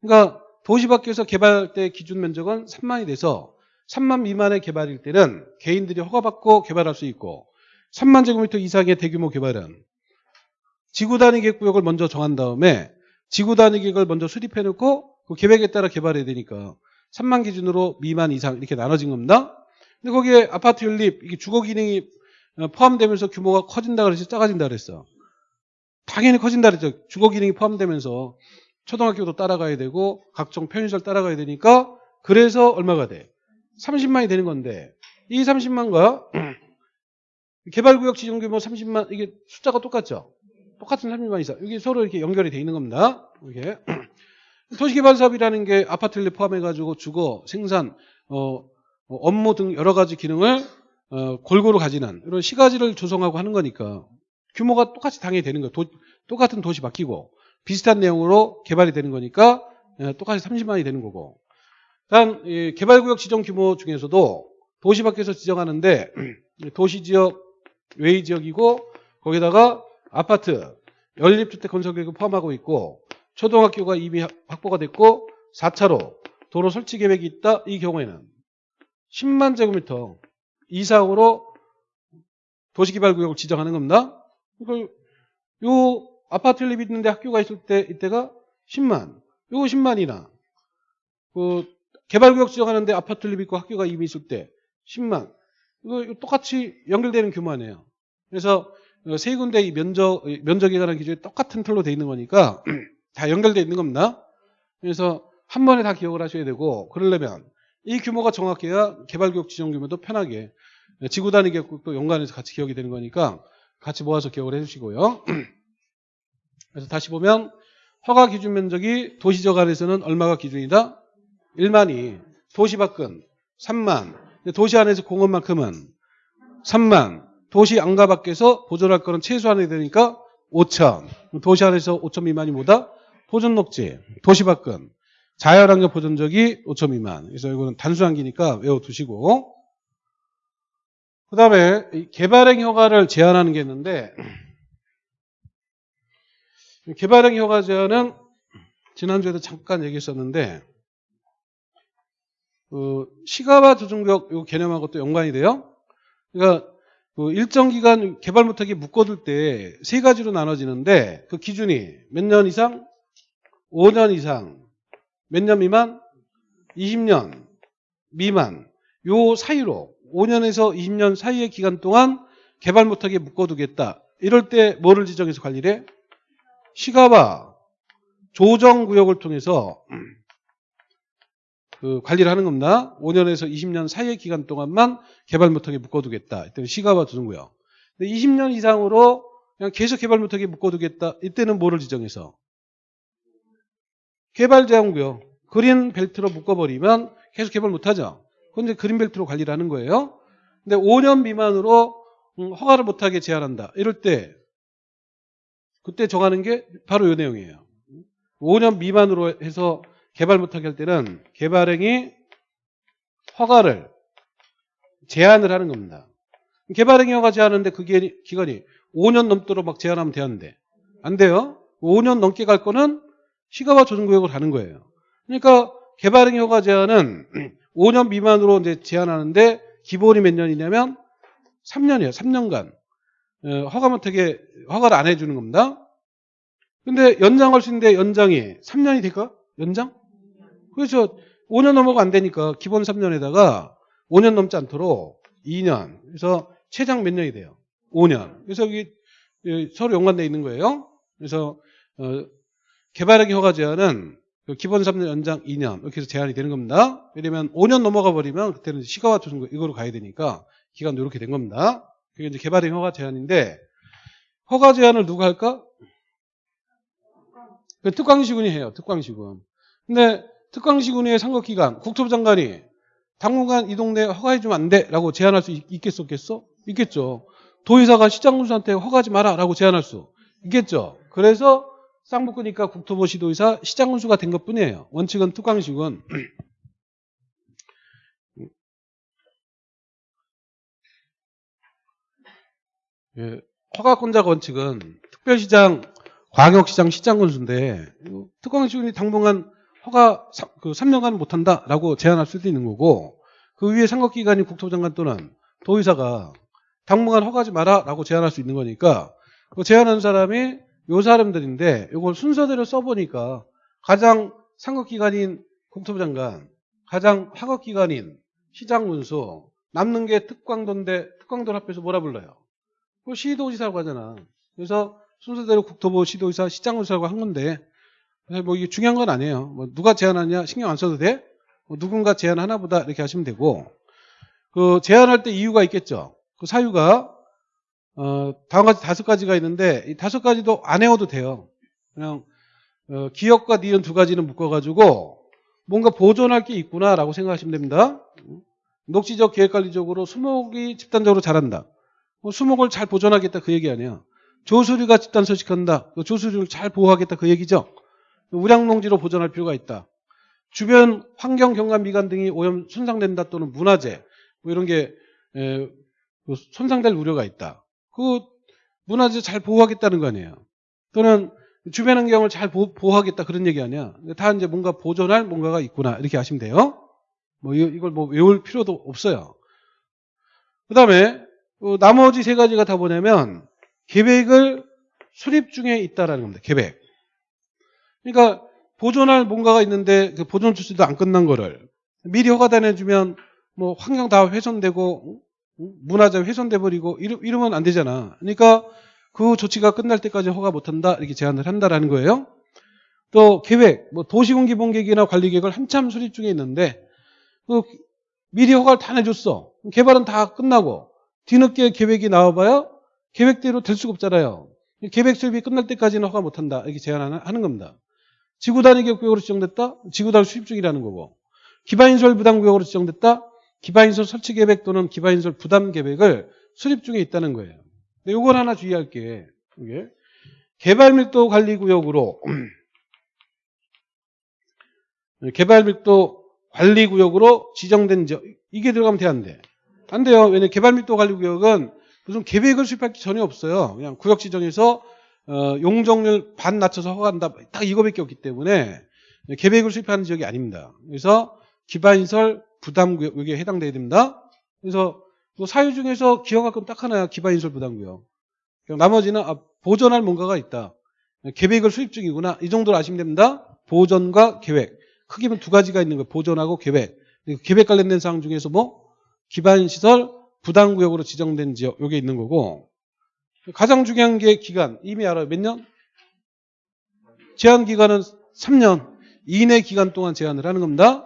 Speaker 1: 그러니까 도시 밖에서 개발 때 기준 면적은 3만이 돼서 3만 미만의 개발일 때는 개인들이 허가받고 개발할 수 있고 3만 제곱미터 이상의 대규모 개발은 지구 단위 계획구역을 먼저 정한 다음에 지구 단위 계획을 먼저 수립해 놓고 그 계획에 따라 개발해야 되니까 3만 기준으로 미만 이상 이렇게 나눠진 겁니다. 근데 거기에 아파트 연립 이게 주거 기능이 어, 포함되면서 규모가 커진다 그래서 작아진다 그랬어. 당연히 커진다 그랬죠. 주거 기능이 포함되면서 초등학교도 따라가야 되고 각종 편의시설 따라가야 되니까 그래서 얼마가 돼? 30만이 되는 건데 이 30만과 개발구역 지정 규모 30만 이게 숫자가 똑같죠? 똑같은 30만 이상 이게 서로 이렇게 연결이 돼 있는 겁니다. 이게 도시개발 사업이라는 게 아파트를 포함해가지고 주거, 생산, 어, 어, 업무 등 여러 가지 기능을 어, 골고루 가지는 이런 시가지를 조성하고 하는 거니까 규모가 똑같이 당연히 되는 거예요. 도- 똑같은 도시 바뀌고 비슷한 내용으로 개발이 되는 거니까 예, 똑같이 30만이 되는 거고. 단이 개발구역 지정 규모 중에서도 도시 밖에서 지정하는데 도시지역 외지역이고 거기다가 아파트 연립주택 건설 계획을 포함하고 있고 초등학교가 이미 확보가 됐고 4차로 도로 설치 계획이 있다 이 경우에는 10만 제곱미터 이상으로 도시개발구역을 지정하는 겁니다. 그러니까 요 아파트 연립이 있는데 학교가 있을 때 이때가 10만 요거 10만이나 그 개발구역 지정하는데 아파트 연립이 있고 학교가 이미 있을 때 10만 이거 똑같이 연결되는 규모 아니에요. 그래서 세 군데 이 면적 면적에 관한 기준이 똑같은 틀로 돼 있는 거니까 다 연결돼 있는 겁니다. 그래서 한 번에 다 기억을 하셔야 되고 그러려면 이 규모가 정확해야 개발구역 지정 규모도 편하게 지구 단위 계획도 연관해서 같이 기억이 되는 거니까 같이 모아서 기억을 해주시고요. 그래서 다시 보면 허가 기준 면적이 도시적 안에서는 얼마가 기준이다? 1만이 도시 밖은 3만 근데 도시 안에서 공원만큼은 3만 도시 안가 밖에서 보존할 거는 최소한이 되니까 5천 도시 안에서 5천 미만이 뭐다? 보존 녹지 도시 밖은 자연환경 보존적이 5천 미만. 그래서 이거는 단수한기니까 외워두시고. 그 다음에 개발행 허가를 제한하는 게 있는데 개발행 허가 제한은 지난주에도 잠깐 얘기했었는데 그 시가와 조정구역 이 개념하고 또 연관이 돼요. 그러니까 그 일정 기간 개발 못하게 묶어둘 때 세 가지로 나눠지는데 그 기준이 몇 년 이상, 5년 이상, 몇 년 미만, 20년 미만 요 사이로 5년에서 20년 사이의 기간 동안 개발 못하게 묶어두겠다. 이럴 때 뭐를 지정해서 관리를 해? 시가와 조정구역을 통해서 그 관리를 하는 겁니다. 5년에서 20년 사이의 기간 동안만 개발 못하게 묶어두겠다. 이때는 시가와 조정구역. 근데 20년 이상으로 그냥 계속 개발 못하게 묶어두겠다. 이때는 뭐를 지정해서? 개발 제한구역. 그린 벨트로 묶어버리면 계속 개발 못하죠. 그런데 그린 벨트로 관리를 하는 거예요. 근데 5년 미만으로 음, 허가를 못하게 제한한다. 이럴 때 그때 정하는 게 바로 이 내용이에요. 5년 미만으로 해서 개발 못하게 할 때는 개발행위 허가를 제한을 하는 겁니다. 개발행위 허가 제한하는데 그게 기간이 5년 넘도록 막 제한하면 되는데 안 돼요. 5년 넘게 갈 거는 시가와 조정구역을 가는 거예요. 그러니까 개발행위 허가 제한은 5년 미만으로 이제 제한하는데 기본이 몇 년이냐면 3년이에요. 3년간 어, 허가 못하게 허가를 안 해주는 겁니다. 근데 연장할 수 있는데 연장이 3년이 될까? 연장? 그래서 5년 넘어가 안 되니까 기본 3년에다가 5년 넘지 않도록 2년. 그래서 최장 몇 년이 돼요? 5년. 그래서 여기 예, 서로 연관되어 있는 거예요. 그래서 어, 개발하기 허가 제한은 그 기본 3년 연장 2년 이렇게 해서 제한이 되는 겁니다. 왜냐면 5년 넘어가 버리면 그때는 시가와 조정 이거로 가야 되니까 기간도 이렇게 된 겁니다. 그게 이제 개발행 허가 제한인데 허가 제한을 누가 할까? 그 특광시군이 해요. 특광시군. 근데 특광시군의 상급기관 국토부 장관이 당분간 이 동네 허가해주면 안 돼 라고 제안할 수 있- 있겠어 없겠어? 있겠죠. 도의사가 시장 군수한테 허가하지 마라 라고 제안할 수 있겠죠. 그래서 쌍붙으니까 국토부 시도의사 시장군수가 된 것뿐이에요. 원칙은 특광식은 예, 허가권자 원칙은 특별시장, 광역시장, 시장군수인데 특광식이 당분간 허가 사- 그 3년간 못한다라고 제안할 수도 있는 거고 그 위에 상급기관인 국토부장관 또는 도의사가 당분간 허가하지 마라라고 제안할 수 있는 거니까 그 제안한 사람이 요 사람들인데 이걸 순서대로 써보니까 가장 상급기관인 국토부 장관, 가장 하급기관인 시장군수, 남는 게 특광도인데 특광도를 합해서 뭐라 불러요? 그 시도지사라고 하잖아. 그래서 순서대로 국토부 시도지사 시장군수라고 한 건데 뭐 이게 중요한 건 아니에요. 뭐 누가 제안하냐 신경 안 써도 돼. 뭐 누군가 제안하나 보다 이렇게 하시면 되고 그 제안할 때 이유가 있겠죠. 그 사유가 어, 다음 같이 다섯 가지가 있는데 이 다섯 가지도 안 외워도 돼요. 그냥 어, 기억과 니은 두 가지는 묶어가지고 뭔가 보존할 게 있구나라고 생각하시면 됩니다. 녹지적 계획관리적으로 수목이 집단적으로 자란다. 뭐 수목을 잘 보존하겠다 그 얘기 아니야. 조수류가 집단 서식한다. 그 조수류를 잘 보호하겠다 그 얘기죠. 우량농지로 보존할 필요가 있다. 주변 환경, 경관, 미관 등이 오염 손상된다 또는 문화재 뭐 이런 게 에, 그 손상될 우려가 있다. 그 문화재 잘 보호하겠다는 거 아니에요. 또는 주변 환경을 잘 보, 호하겠다 그런 얘기 아니야. 다 이제 뭔가 보존할 뭔가가 있구나 이렇게 하시면 돼요. 뭐 이- 이걸 뭐 외울 필요도 없어요. 그다음에 어, 나머지 세 가지가 다 뭐냐면 계획을 수립 중에 있다라는 겁니다. 계획. 그러니까 보존할 뭔가가 있는데 그 보존 조치도 안 끝난 거를 미리 허가다 내주면 뭐 환경 다 훼손되고 응? 문화재 훼손돼 버리고 이러, 이러면 안 되잖아. 그러니까 그 조치가 끝날 때까지 허가 못 한다 이렇게 제안을 한다라는 거예요. 또 계획, 뭐 도시군기본계획이나 관리계획을 한참 수립 중에 있는데 그 미리 허가를 다 내줬어. 개발은 다 끝나고 뒤늦게 계획이 나와봐야 계획대로 될 수가 없잖아요. 계획 수립이 끝날 때까지는 허가 못 한다 이렇게 제안하는 하는 겁니다. 지구 단위 계획구역으로 지정됐다. 지구 단위 수립 중이라는 거고 기반인설 부담구역으로 지정됐다. 기반인설 설치 계획 또는 기반인설 부담 계획을 수립 중에 있다는 거예요. 근데 요걸 하나 주의할 게 이게 개발 밀도 관리 구역으로 개발 밀도 관리 구역으로 지정된 지역 이게 들어가면 돼 안 돼? 안 돼요. 왜냐 개발 밀도 관리 구역은 무슨 계획을 수립할 게 전혀 없어요. 그냥 구역 지정해서 어, 용적률 반 낮춰서 허가한다. 딱 이거밖에 없기 때문에 계획을 수립하는 지역이 아닙니다. 그래서 기반인설 부담구역 여기에 해당돼야 됩니다. 그래서 뭐 사유 중에서 건딱 하나야 기반인설 부담구역. 나머지는 아, 보존할 뭔가가 있다. 계획을 수립 중이구나. 이 정도로 아시면 됩니다. 보존과 계획. 크게는 두 가지가 있는 거예요. 보존하고 계획. 그리고 계획 관련된 사항 중에서 뭐 기반시설 부담구역으로 지정된 지역 요게 있는 거고 가장 중요한 게 기간 이미 알아요. 몇 년? 제한 기간은 3년 이내 기간 동안 제한을 하는 겁니다.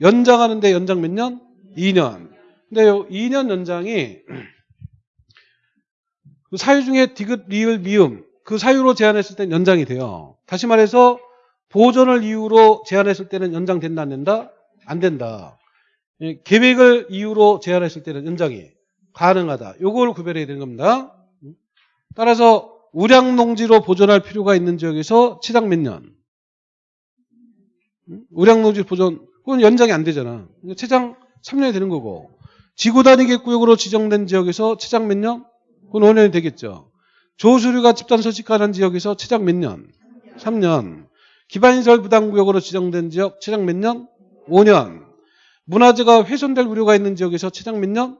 Speaker 1: 연장하는데 연장 몇 년? 2년. 근데 요 2년 연장이 그 사유 중에 디귿, 리을, 미음 그 사유로 제한했을 땐 연장이 돼요. 다시 말해서 보존을 이유로 제한했을 때는 연장된다 안 된다? 안 된다. 예, 계획을 이유로 제한했을 때는 연장이 가능하다. 요걸 구별해야 되는 겁니다. 따라서 우량 농지로 보존할 필요가 있는 지역에서 최장 몇 년? 음? 우량 농지 보존 그건 연장이 안 되잖아. 최장 3년이 되는 거고 지구 단위 계획구역으로 지정된 지역에서 최장 몇 년? 그건 5년이 되겠죠. 조수류가 집단 서식하는 지역에서 최장 몇 년? 3년. 기반시설 부담구역으로 지정된 지역 최장 몇 년? 5년. 문화재가 훼손될 우려가 있는 지역에서 최장 몇 년?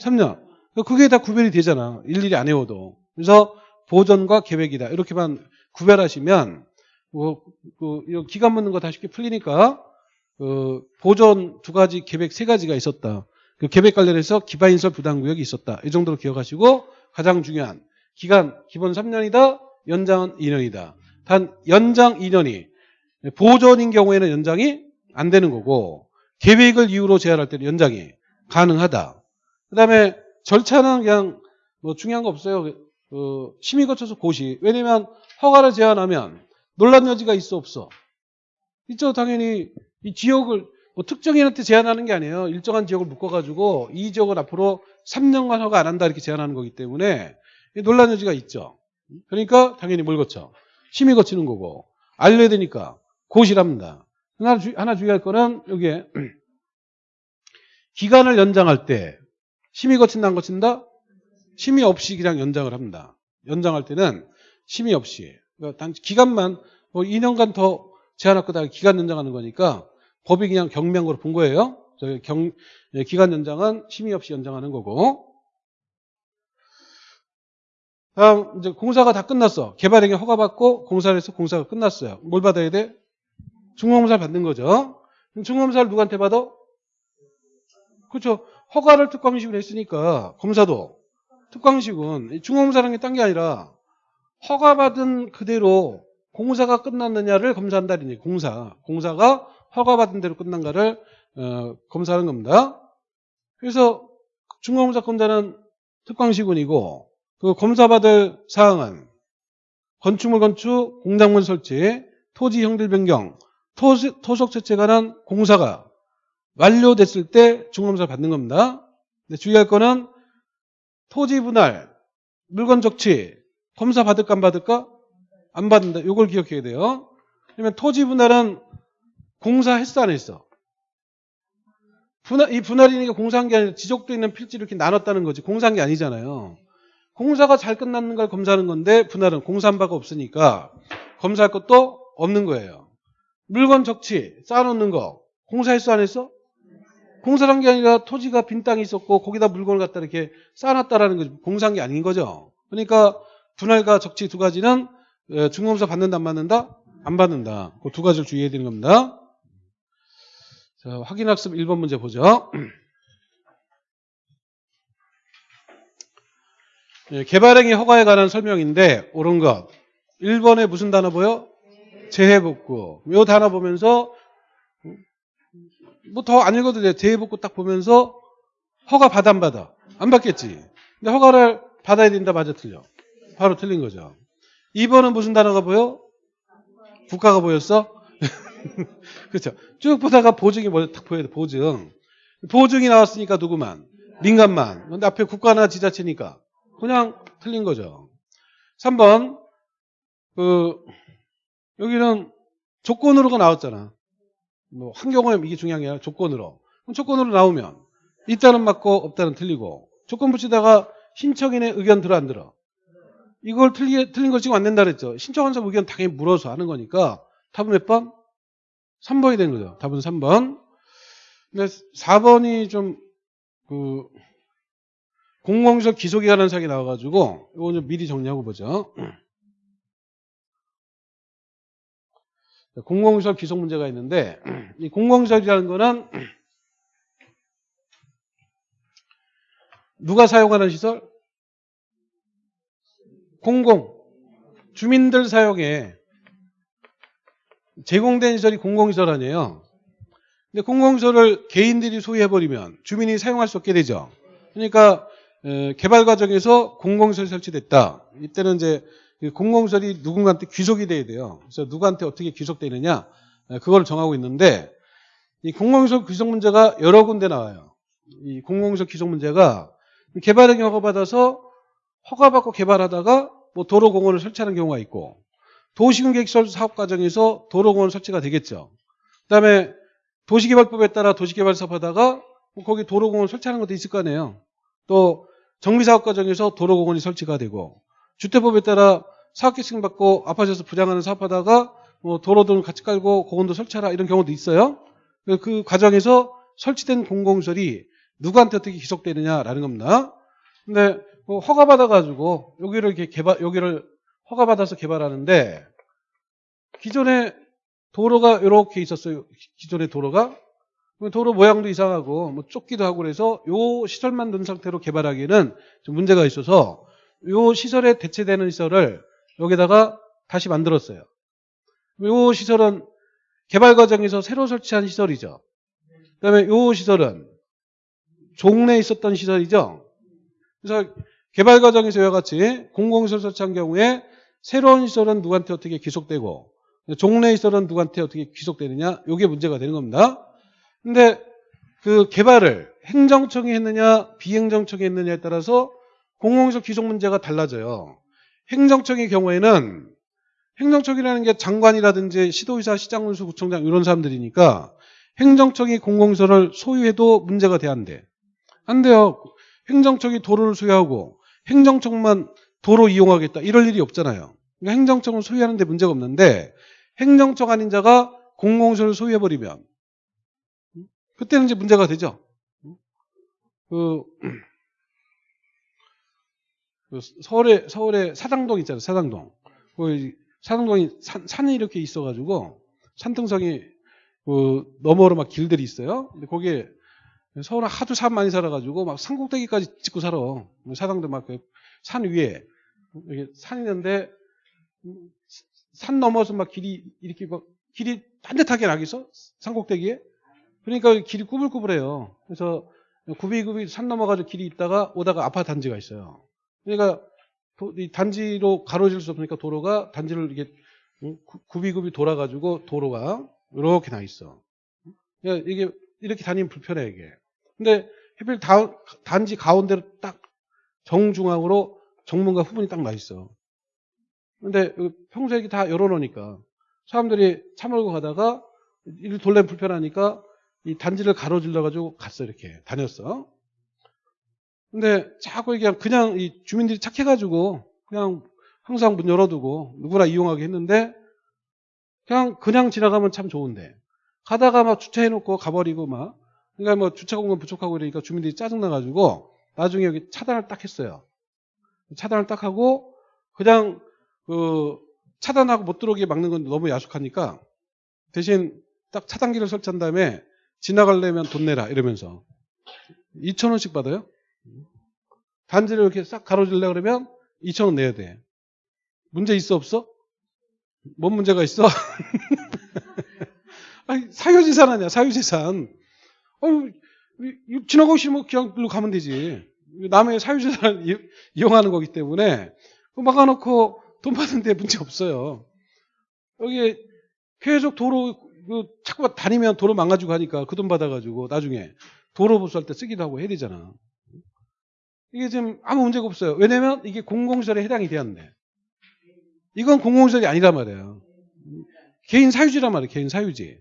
Speaker 1: 3년. 그게 다 구별이 되잖아. 일일이 안 해워도. 그래서 보존과 계획이다. 이렇게만 구별하시면 뭐, 그, 이거 기간 묻는 거 다 쉽게 풀리니까 그 보존 두 가지, 계획 세 가지가 있었다. 그 계획 관련해서 기반 인설 부담 구역이 있었다. 이 정도로 기억하시고 가장 중요한 기간 기본 3년이다. 연장은 2년이다. 단 연장 2년이 보존인 경우에는 연장이 안 되는 거고 계획을 이유로 제한할 때는 연장이 가능하다. 그 다음에 절차는 그냥 뭐 중요한 거 없어요. 그 심의 거쳐서 고시. 왜냐면 허가를 제한하면 논란 여지가 있어 없어. 있죠. 당연히 이 지역을 뭐 특정인한테 제한하는 게 아니에요. 일정한 지역을 묶어가지고 이 지역은 앞으로 3년간 허가 안 한다 이렇게 제안하는 거기 때문에 논란 여지가 있죠. 그러니까 당연히 뭘 거쳐? 심의 거치는 거고 알려야 되니까 고시랍니다. 하나, 주, 하나 주의할 거는 여기에 기간을 연장할 때 심의 거친다 안 거친다? 심의 없이 그냥 연장을 합니다. 연장할 때는 심의 없이 그러니까 단 기간만 뭐 2년간 더 제한할 거다 기간 연장하는 거니까 법이 그냥 거로 본 거예요. 저희 경, 예, 기간 연장은 심의 없이 연장하는 거고. 다음 이제 공사가 다 끝났어. 개발행위 허가받고 공사를 해서 공사가 끝났어요. 뭘 받아야 돼? 중공검사를 받는 거죠. 그럼 중공검사를 누구한테 받아? 그렇죠. 허가를 특광식으로 했으니까 검사도 특광식은 중공검사라는 게 딴 게 아니라 허가받은 그대로 공사가 끝났느냐를 검사한다는 얘기. 공사. 공사가 허가받은 대로 끝난가를 어, 검사하는 겁니다. 그래서 중공검사 검사는 특광시군이고 그 검사받을 사항은 건축물 건축, 공작물 설치, 토지 형질 변경, 토, 토속 채취에 관한 공사가 완료됐을 때 중검사를 받는 겁니다. 근데 주의할 거는 토지 분할, 물건 적치, 검사 받을까 안 받을까? 안 받는다. 이걸 기억해야 돼요. 그러면 토지 분할은 공사했어 안 했어? 분할, 이 분할이니까 공사한 게 아니라 지적도 있는 필지를 이렇게 나눴다는 거지. 공사한 게 아니잖아요. 공사가 잘 끝났는 걸 검사하는 건데 분할은 공사한 바가 없으니까 검사할 것도 없는 거예요. 물건 적치 쌓아놓는 거 공사했어 안 했어? 공사한 게 아니라 토지가 빈 땅이 있었고 거기다 물건을 갖다 이렇게 쌓아놨다라는 거지. 공사한 게 아닌 거죠. 그러니까 분할과 적치 두 가지는 어, 중공사 받는다 안 받는다? 안 받는다. 그 두 가지를 주의해야 되는 겁니다. 자, 확인학습 1번 문제 보죠. 예, 개발행위 허가에 관한 설명인데 옳은 것. 1번에 무슨 단어 보여? 재해복구. 이 단어 보면서 뭐 더 안 읽어도 돼. 재해복구 딱 보면서 허가 받아 안 받아? 안 받겠지. 근데 허가를 받아야 된다 맞아 틀려. 바로 틀린 거죠. 2번은 무슨 단어가 보여? 국가가 보였어? 그렇죠. 쭉 보다가 보증이 먼저 딱 보여야 돼. 보증. 보증이 나왔으니까 누구만? 민간만. 근데 앞에 국가나 지자체니까 그냥 틀린 거죠. 3번 그 여기는 조건으로가 나왔잖아. 뭐 환경오염 이게 중요한 게 아니라 조건으로. 그럼 조건으로 나오면 있다는 맞고 없다는 틀리고 조건 붙이다가 신청인의 의견 들어 안 들어? 이걸 틀리, 틀린 걸 지금 안 된다 그랬죠. 신청한 사람 의견 당연히 물어서 하는 거니까 답은 몇 번? 3번이 된 거죠. 답은 3번. 근데 4번이 좀, 그, 공공시설 기소기관한 사항이 나와가지고, 이거 좀 미리 정리하고 보죠. 공공시설 기소 문제가 있는데, 이 공공시설이라는 거는, 누가 사용하는 시설? 공공. 주민들 사용에 제공된 시설이 공공시설 아니에요. 근데 공공시설을 개인들이 소유해버리면 주민이 사용할 수 없게 되죠. 그러니까 개발 과정에서 공공시설이 설치됐다. 이때는 이제 그 공공시설이 누군가한테 귀속이 돼야 돼요. 그래서 누구한테 어떻게 귀속되느냐 그걸 정하고 있는데 이 공공시설 귀속 문제가 여러 군데 나와요. 이 공공시설 귀속 문제가 개발행위 허가 받아서 허가받고 개발하다가 뭐 도로공원을 설치하는 경우가 있고 도시군 계획설 사업 과정에서 도로공원 설치가 되겠죠. 그다음에 도시개발법에 따라 도시개발 사업하다가 뭐 거기 도로공원 설치하는 것도 있을 거 아니에요. 또 정비사업 과정에서 도로공원이 설치가 되고 주택법에 따라 사업계층 받고 아파트에서 부장하는 사업하다가 뭐 도로 등 같이 깔고 공원도 설치하라 이런 경우도 있어요. 그 과정에서 설치된 공공시설이 누구한테 어떻게 기속되느냐라는 겁니다. 근데 뭐 허가 받아가지고 여기를 이렇게 개발 여기를 허가 받아서 개발하는데 기존에 도로가 이렇게 있었어요. 기존의 도로가 도로 모양도 이상하고 뭐 좁기도 하고 그래서 요 시설만 둔 상태로 개발하기에는 좀 문제가 있어서 요 시설에 대체되는 시설을 여기다가 다시 만들었어요. 요 시설은 개발 과정에서 새로 설치한 시설이죠. 그다음에 요 시설은 종래에 있었던 시설이죠. 그래서 개발 과정에서 이와 같이 공공시설 설치한 경우에 새로운 시설은 누구한테 어떻게 귀속되고 종래 시설은 누구한테 어떻게 귀속되느냐 이게 문제가 되는 겁니다. 근데 그 개발을 행정청이 했느냐 비행정청이 했느냐에 따라서 공공시설 귀속 문제가 달라져요. 행정청의 경우에는 행정청이라는 게 장관이라든지 시도의사, 시장 군수, 구청장 이런 사람들이니까 행정청이 공공시설을 소유해도 문제가 돼안 돼. 안 돼요. 행정청이 도로를 소유하고 행정청만 도로 이용하겠다 이럴 일이 없잖아요. 그러니까 행정청을 소유하는 데 문제가 없는데 행정청 아닌 자가 공공시설을 소유해버리면 그때는 이제 문제가 되죠. 그, 그 서울에 서울에 사당동 있잖아요. 사당동. 그 사당동이 산, 산이 이렇게 있어가지고 산등성이 그 너머로 막 길들이 있어요. 근데 거기에 서울에 하도 산 많이 살아가지고 막 산꼭대기까지 짓고 살아. 사당도 막 산 위에 이게 산이 있는데 산 넘어서 막 길이 이렇게 막 길이 반듯하게 나겠어 산꼭대기에. 그러니까 길이 꾸불꾸불해요. 그래서 구비구비 산 넘어가지고 길이 있다가 오다가 아파트 단지가 있어요. 그러니까 도- 이 단지로 가로질 수 없으니까 도로가 단지를 이게 구비구비 돌아가지고 도로가 이렇게 나 있어. 그러니까 이게 이렇게 다니면 불편해 이게. 근데 하필 다- 단지 가운데로 딱 정중앙으로 정문과 후문이 딱 나 있어. 근데 평소에 이렇게 다 열어놓으니까 사람들이 차 몰고 가다가 이 돌레면 불편하니까 이 단지를 가로질러 가지고 갔어 이렇게 다녔어. 근데 자꾸 이게 그냥 이 주민들이 착해가지고 그냥 항상 문 열어두고 누구나 이용하게 했는데 그냥 그냥 지나가면 참 좋은데 가다가 막 주차해놓고 가버리고 막 그러니까 뭐 주차 공간 부족하고 이러니까 주민들이 짜증나가지고 나중에 여기 차단을 딱 했어요. 차단을 딱 하고 그냥 그 차단하고 못 들어오게 막는 건 너무 야속하니까 대신 딱 차단기를 설치한 다음에 지나가려면 돈 내라 이러면서 2,000원씩 받아요. 단지를 이렇게 싹 가로질려 그러면 2,000원 내야 돼. 문제 있어 없어? 뭔 문제가 있어? 아니, 사유재산 아니야 사유재산. 어휴, 지나가고 싶으면 그냥 글로 가면 되지. 남의 사유재산을 이- 이용하는 거기 때문에 막아놓고 돈 받는 데 문제 없어요. 여기 계속 도로 그 자꾸 다니면 도로 망가지고 하니까 그 돈 받아가지고 나중에 도로 보수할 때 쓰기도 하고 해야 되잖아. 이게 지금 아무 문제가 없어요. 왜냐면 이게 공공시설에 해당이 되었네. 이건 공공시설이 아니란 말이에요. 개인 사유지란 말이에요. 개인 사유지.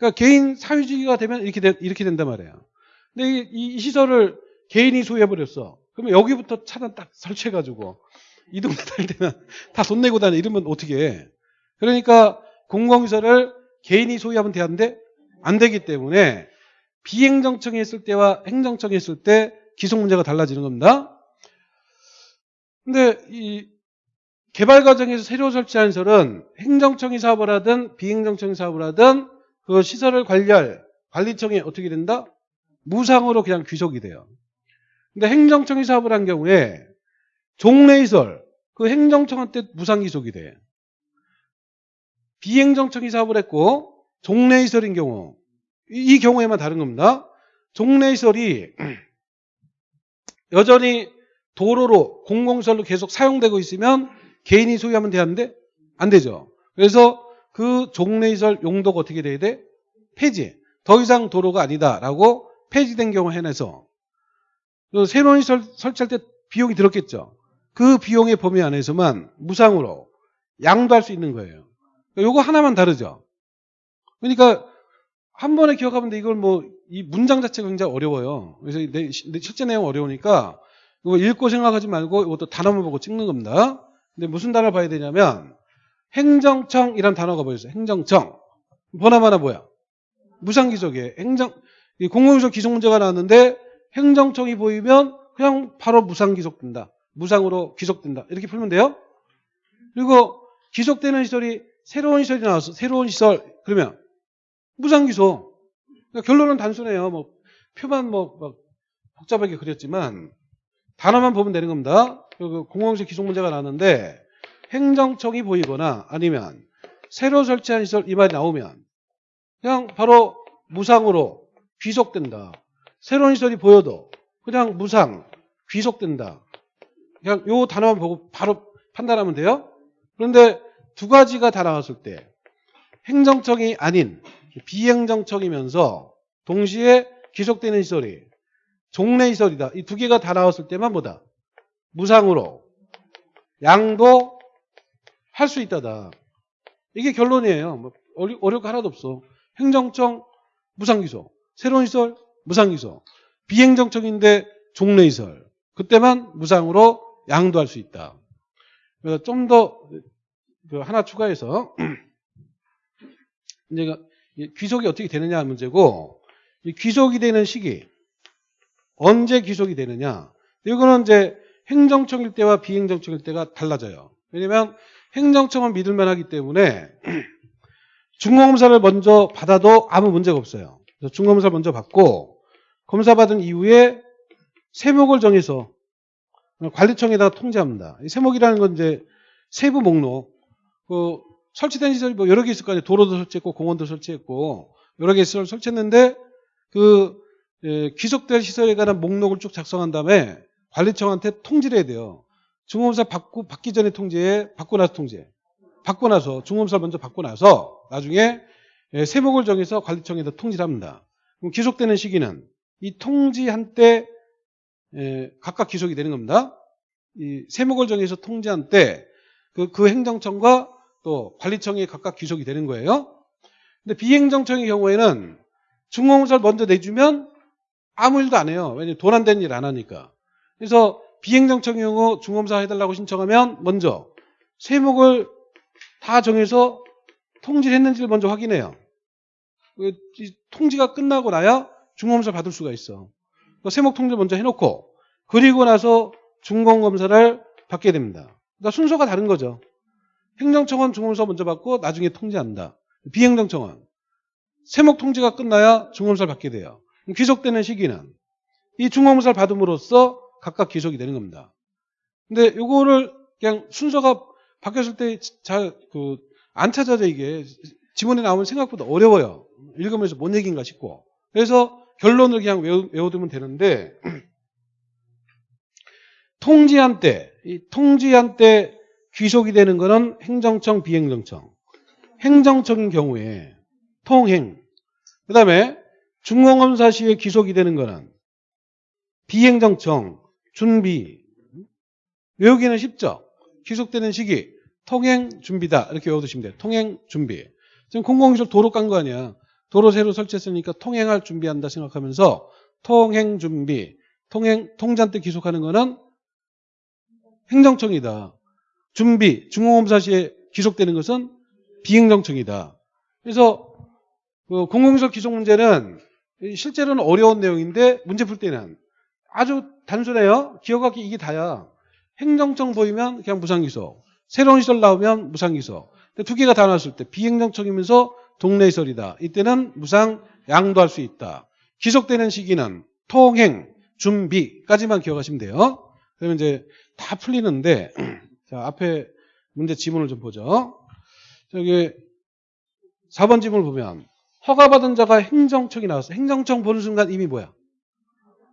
Speaker 1: 그러니까 개인 사유지가 되면 이렇게 된, 이렇게 된단 말이에요. 근데 이, 이- 이 시설을 개인이 소유해버렸어. 그러면 여기부터 차단 딱 설치해가지고 이 동네 다닐 때는 다 돈 내고 다니 이러면 어떻게 해. 그러니까 공공시설을 개인이 소유하면 되는데 안 되기 때문에 비행정청이 했을 때와 행정청이 했을 때 기속 문제가 달라지는 겁니다. 근데 이 개발 과정에서 새로 설치한 시설은 행정청이 사업을 하든 비행정청이 사업을 하든 그 시설을 관리할 관리청이 어떻게 된다? 무상으로 그냥 귀속이 돼요. 근데 행정청이 사업을 한 경우에 종래시설 그 행정청한테 무상 귀속이 돼. 비행정청이 사업을 했고 종래시설인 경우 이, 이 경우에만 다른 겁니다. 종래시설이 여전히 도로로 공공시설로 계속 사용되고 있으면 개인이 소유하면 되는데 안 되죠. 그래서 그 종래시설 용도가 어떻게 돼야 돼? 폐지. 더 이상 도로가 아니다라고 폐지된 경우 해내서 그 새로운 시설 설치할 때 비용이 들었겠죠. 그 비용의 범위 안에서만 무상으로 양도할 수 있는 거예요. 요거 하나만 다르죠. 그러니까 한 번에 기억하면 돼. 이걸 뭐 이 문장 자체가 굉장히 어려워요. 그래서 내, 내 실제 내용 어려우니까 이거 읽고 생각하지 말고 이것도 단어만 보고 찍는 겁니다. 근데 무슨 단어를 봐야 되냐면 행정청 이란 단어가 보였어요. 행정청. 번호하나 뭐야? 무상기속이에요. 행정 이 공공기속 기속 문제가 나왔는데 행정청이 보이면 그냥 바로 무상기속된다. 무상으로 귀속된다. 이렇게 풀면 돼요. 그리고 귀속되는 시설이 새로운 시설이 나왔어. 새로운 시설. 그러면 무상기소. 그러니까 결론은 단순해요. 뭐 표만 뭐막 복잡하게 그렸지만 단어만 보면 되는 겁니다. 그 공공시설 기속 문제가 나왔는데 행정청이 보이거나 아니면 새로 설치한 시설 이 말이 나오면 그냥 바로 무상으로 귀속된다. 새로운 시설이 보여도 그냥 무상 귀속된다. 그냥 요 단어만 보고 바로 판단하면 돼요. 그런데 두 가지가 다 나왔을 때 행정청이 아닌 비행정청이면서 동시에 귀속되는 시설이 종래 시설이다. 이 두 개가 다 나왔을 때만 뭐다? 무상으로 양도 할 수 있다다. 이게 결론이에요. 뭐 어려, 어려울 거 하나도 없어. 행정청 무상기소, 새로운 시설 무상기소, 비행정청인데 종래시설. 그때만 무상으로 양도할 수 있다. 그래서 좀더그 하나 추가해서 이제 이 귀속이 어떻게 되느냐 하는 문제고 이 귀속이 되는 시기 언제 귀속이 되느냐 이거는 이제 행정청일 때와 비행정청일 때가 달라져요. 왜냐면 행정청은 믿을 만하기 때문에 중공검사를 먼저 받아도 아무 문제가 없어요. 중공검사 먼저 받고 검사 받은 이후에 세목을 정해서 관리청에다가 통지합니다. 이 세목이라는 건 이제 세부 목록. 그 설치된 시설이 뭐 여러 개 있을 거 아니에요. 도로도 설치했고 공원도 설치했고 여러 개 시설 설치했는데 그 예, 귀속될 시설에 관한 목록을 쭉 작성한 다음에 관리청한테 통지를 해야 돼요. 중공검사 받고 받기 전에 통지해, 받고 나서 통지해. 받고 나서 중공검사를 먼저 받고 나서 나중에 예, 세목을 정해서 관리청에다 통지를 합니다. 그럼 귀속되는 시기는 이 통지한 때 예, 각각 귀속이 되는 겁니다. 이 세목을 정해서 통지한 때 그 그 행정청과 또 관리청이 각각 귀속이 되는 거예요. 근데 비행정청의 경우에는 중공검사를 먼저 내주면 아무 일도 안 해요. 왜냐면 돈 안 되는 일 안 하니까. 그래서 비행정청의 경우 중검사 해달라고 신청하면 먼저 세목을 다 정해서 통지를 했는지를 먼저 확인해요. 그이 통지가 끝나고 나야 중검사 받을 수가 있어. 그 세목 통지 먼저 해놓고 그리고 나서 중공검사를 받게 됩니다. 그러니까 순서가 다른 거죠. 행정청은 중검사 먼저 받고 나중에 통지한다. 비행정청은 세목 통지가 끝나야 중검사를 받게 돼요. 귀속되는 시기는 이 중공검사를 받음으로써 각각 귀속이 되는 겁니다. 근데 요거를 그냥 순서가 바뀌었을 때 잘 그 안 찾아져 이게 지문에 나오면 생각보다 어려워요. 읽으면서 뭔 얘기인가 싶고. 그래서 결론을 그냥 외우, 외워두면 되는데 통지한 때, 이 통지한 때 귀속이 되는 거는 행정청, 비행정청. 행정청인 경우에 통행. 그 다음에 중공검사 시에 귀속이 되는 거는 비행정청, 준비. 외우기는 쉽죠? 귀속되는 시기, 통행 준비다. 이렇게 외워두시면 돼요. 통행 준비. 지금 공공기술 도로 깐 거 아니야. 도로 새로 설치했으니까 통행할 준비한다 생각하면서 통행 준비, 통행, 통장 때 귀속하는 거는 행정청이다. 준비, 중공검사 시에 귀속되는 것은 비행정청이다. 그래서 그 공공기술 귀속 문제는 실제로는 어려운 내용인데 문제 풀 때는 아주 단순해요. 기억하기 이게 다야. 행정청 보이면 그냥 무상기소. 새로운 시설 나오면 무상기소. 근데 두 개가 다 나왔을 때 비행정청이면서 동네 시설이다. 이때는 무상 양도할 수 있다. 기속되는 시기는 통행, 준비까지만 기억하시면 돼요. 그러면 이제 다 풀리는데 자 앞에 문제 지문을 좀 보죠. 저기 4번 지문을 보면 허가받은 자가 행정청이 나왔어. 행정청 보는 순간 이미 뭐야?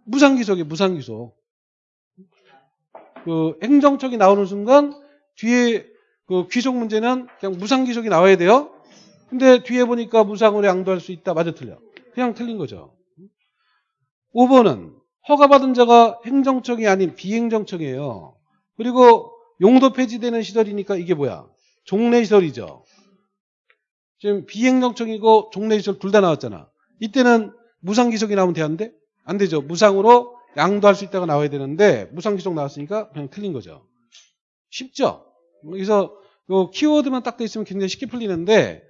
Speaker 1: 무상기속이 무상기속. 그 행정청이 나오는 순간 뒤에 그 귀속 문제는 그냥 무상기속이 나와야 돼요. 근데 뒤에 보니까 무상으로 양도할 수 있다. 맞아 틀려. 그냥 틀린 거죠. 5번은 허가받은 자가 행정청이 아닌 비행정청이에요. 그리고 용도 폐지되는 시설이니까 이게 뭐야? 종래시설이죠. 지금 비행정청이고 종래시설 둘 다 나왔잖아. 이때는 무상기속이 나오면 되는데 안 되죠. 무상으로 양도 할 수 있다가 나와야 되는데 무상 기속 나왔으니까 그냥 틀린 거죠. 쉽죠? 그래서 요 키워드만 딱 돼 있으면 굉장히 쉽게 풀리는데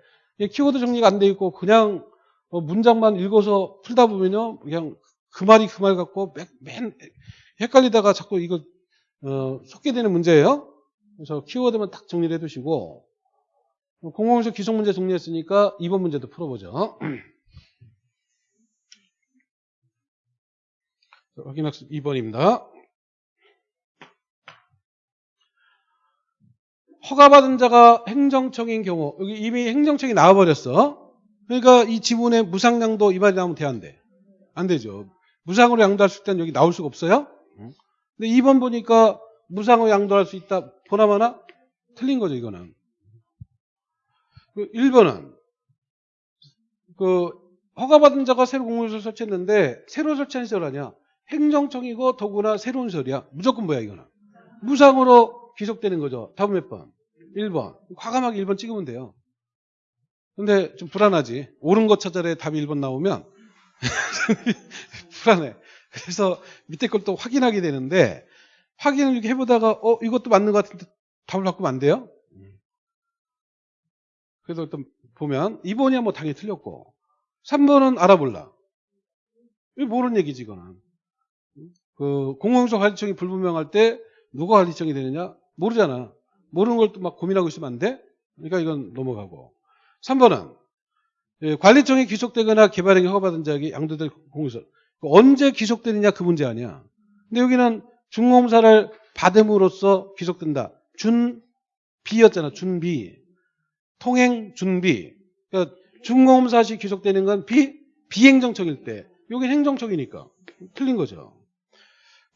Speaker 1: 키워드 정리가 안 돼 있고 그냥 뭐 문장만 읽어서 풀다 보면요. 그냥 그 말이 그 말 같고 맨 헷갈리다가 자꾸 이거 어, 속게 되는 문제예요. 그래서 키워드만 딱 정리를 해두시고 공공에서 기속 문제 정리했으니까 이번 문제도 풀어보죠. 확인학습 2번입니다. 허가받은 자가 행정청인 경우 여기 이미 행정청이 나와버렸어. 그러니까 이 지문에 무상양도 이 말이 나오면 돼 안 돼? 안 되죠. 무상으로 양도할 수 있다는 여기 나올 수가 없어요. 근데 2번 보니까 무상으로 양도할 수 있다. 보나마나 틀린 거죠 이거는. 그 1번은 그 허가받은 자가 새로 공무원시설 설치했는데 새로 설치한 시설 아니야. 행정청이고 더구나 새로운 설이야. 무조건 뭐야 이거는. 무상으로 귀속되는 거죠. 답은 몇 번? 1번. 과감하게 1번 찍으면 돼요. 근데 좀 불안하지. 옳은 거 찾아래 답이 1번 나오면 불안해. 그래서 밑에 걸 또 확인하게 되는데 확인을 이렇게 해보다가 어 이것도 맞는 것 같은데 답을 바꾸면 안 돼요? 그래서 일단 보면 2번이야 뭐 당연히 틀렸고 3번은 알아볼라. 이거 모르는 얘기지 이거는. 그 공공성 관리청이 불분명할 때 누가 관리청이 되느냐 모르잖아. 모르는 걸 또 막 고민하고 있으면 안 돼. 그러니까 이건 넘어가고. 3번은 예, 관리청이 귀속되거나 개발행위 허가받은 자에게 양도될 공유서 언제 귀속되느냐 그 문제 아니야. 근데 여기는 중공사를 받음으로써 귀속된다. 준비였잖아. 준비. 통행 준비. 그러니까 중공사시 귀속되는 건 비, 비행정청일 때. 여긴 행정청이니까. 틀린 거죠.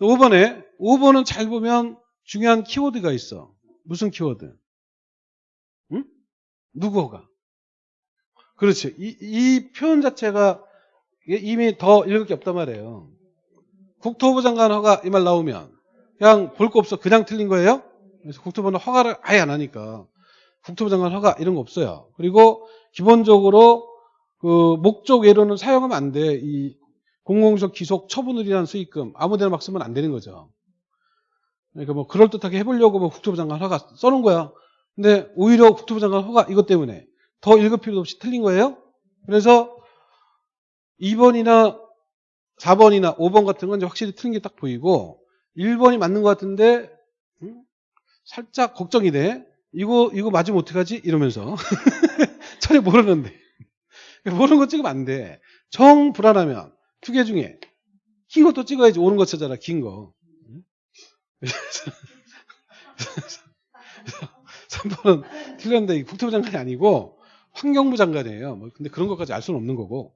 Speaker 1: 5번에, 5번은 잘 보면 중요한 키워드가 있어. 무슨 키워드? 응? 누구가? 그렇지. 이, 이 표현 자체가 이미 더 읽을 게 없단 말이에요. 국토부 장관 허가 이 말 나오면 그냥 볼 거 없어. 그냥 틀린 거예요? 그래서 국토부는 허가를 아예 안 하니까 국토부 장관 허가 이런 거 없어요. 그리고 기본적으로 그 목적 외로는 사용하면 안 돼. 이 공공적 기속 처분을이라는 수익금 아무데나 막 쓰면 안 되는 거죠. 그러니까 뭐 그럴듯하게 해보려고 뭐 국토부 장관 허가 써놓은 거야. 근데 오히려 국토부 장관 허가 이것 때문에 더 읽을 필요도 없이 틀린 거예요. 그래서 2번이나 4번이나 5번 같은 건 이제 확실히 틀린 게 딱 보이고 1번이 맞는 것 같은데 음? 살짝 걱정이 돼. 이거 이거 맞으면 어떡하지? 이러면서 전혀 모르는데 모르는 거 찍으면 안 돼. 정 불안하면 두 개 중에 긴 것도 찍어야지 옳은 거 찾아라 긴 거. 3번은 틀렸는데 이 국토부 장관이 아니고 환경부 장관이에요. 뭐 근데 그런 것까지 알 수는 없는 거고.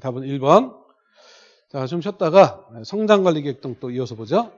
Speaker 1: 답은 1번. 자, 좀 쉬었다가 성장관리계획 등또 이어서 보죠.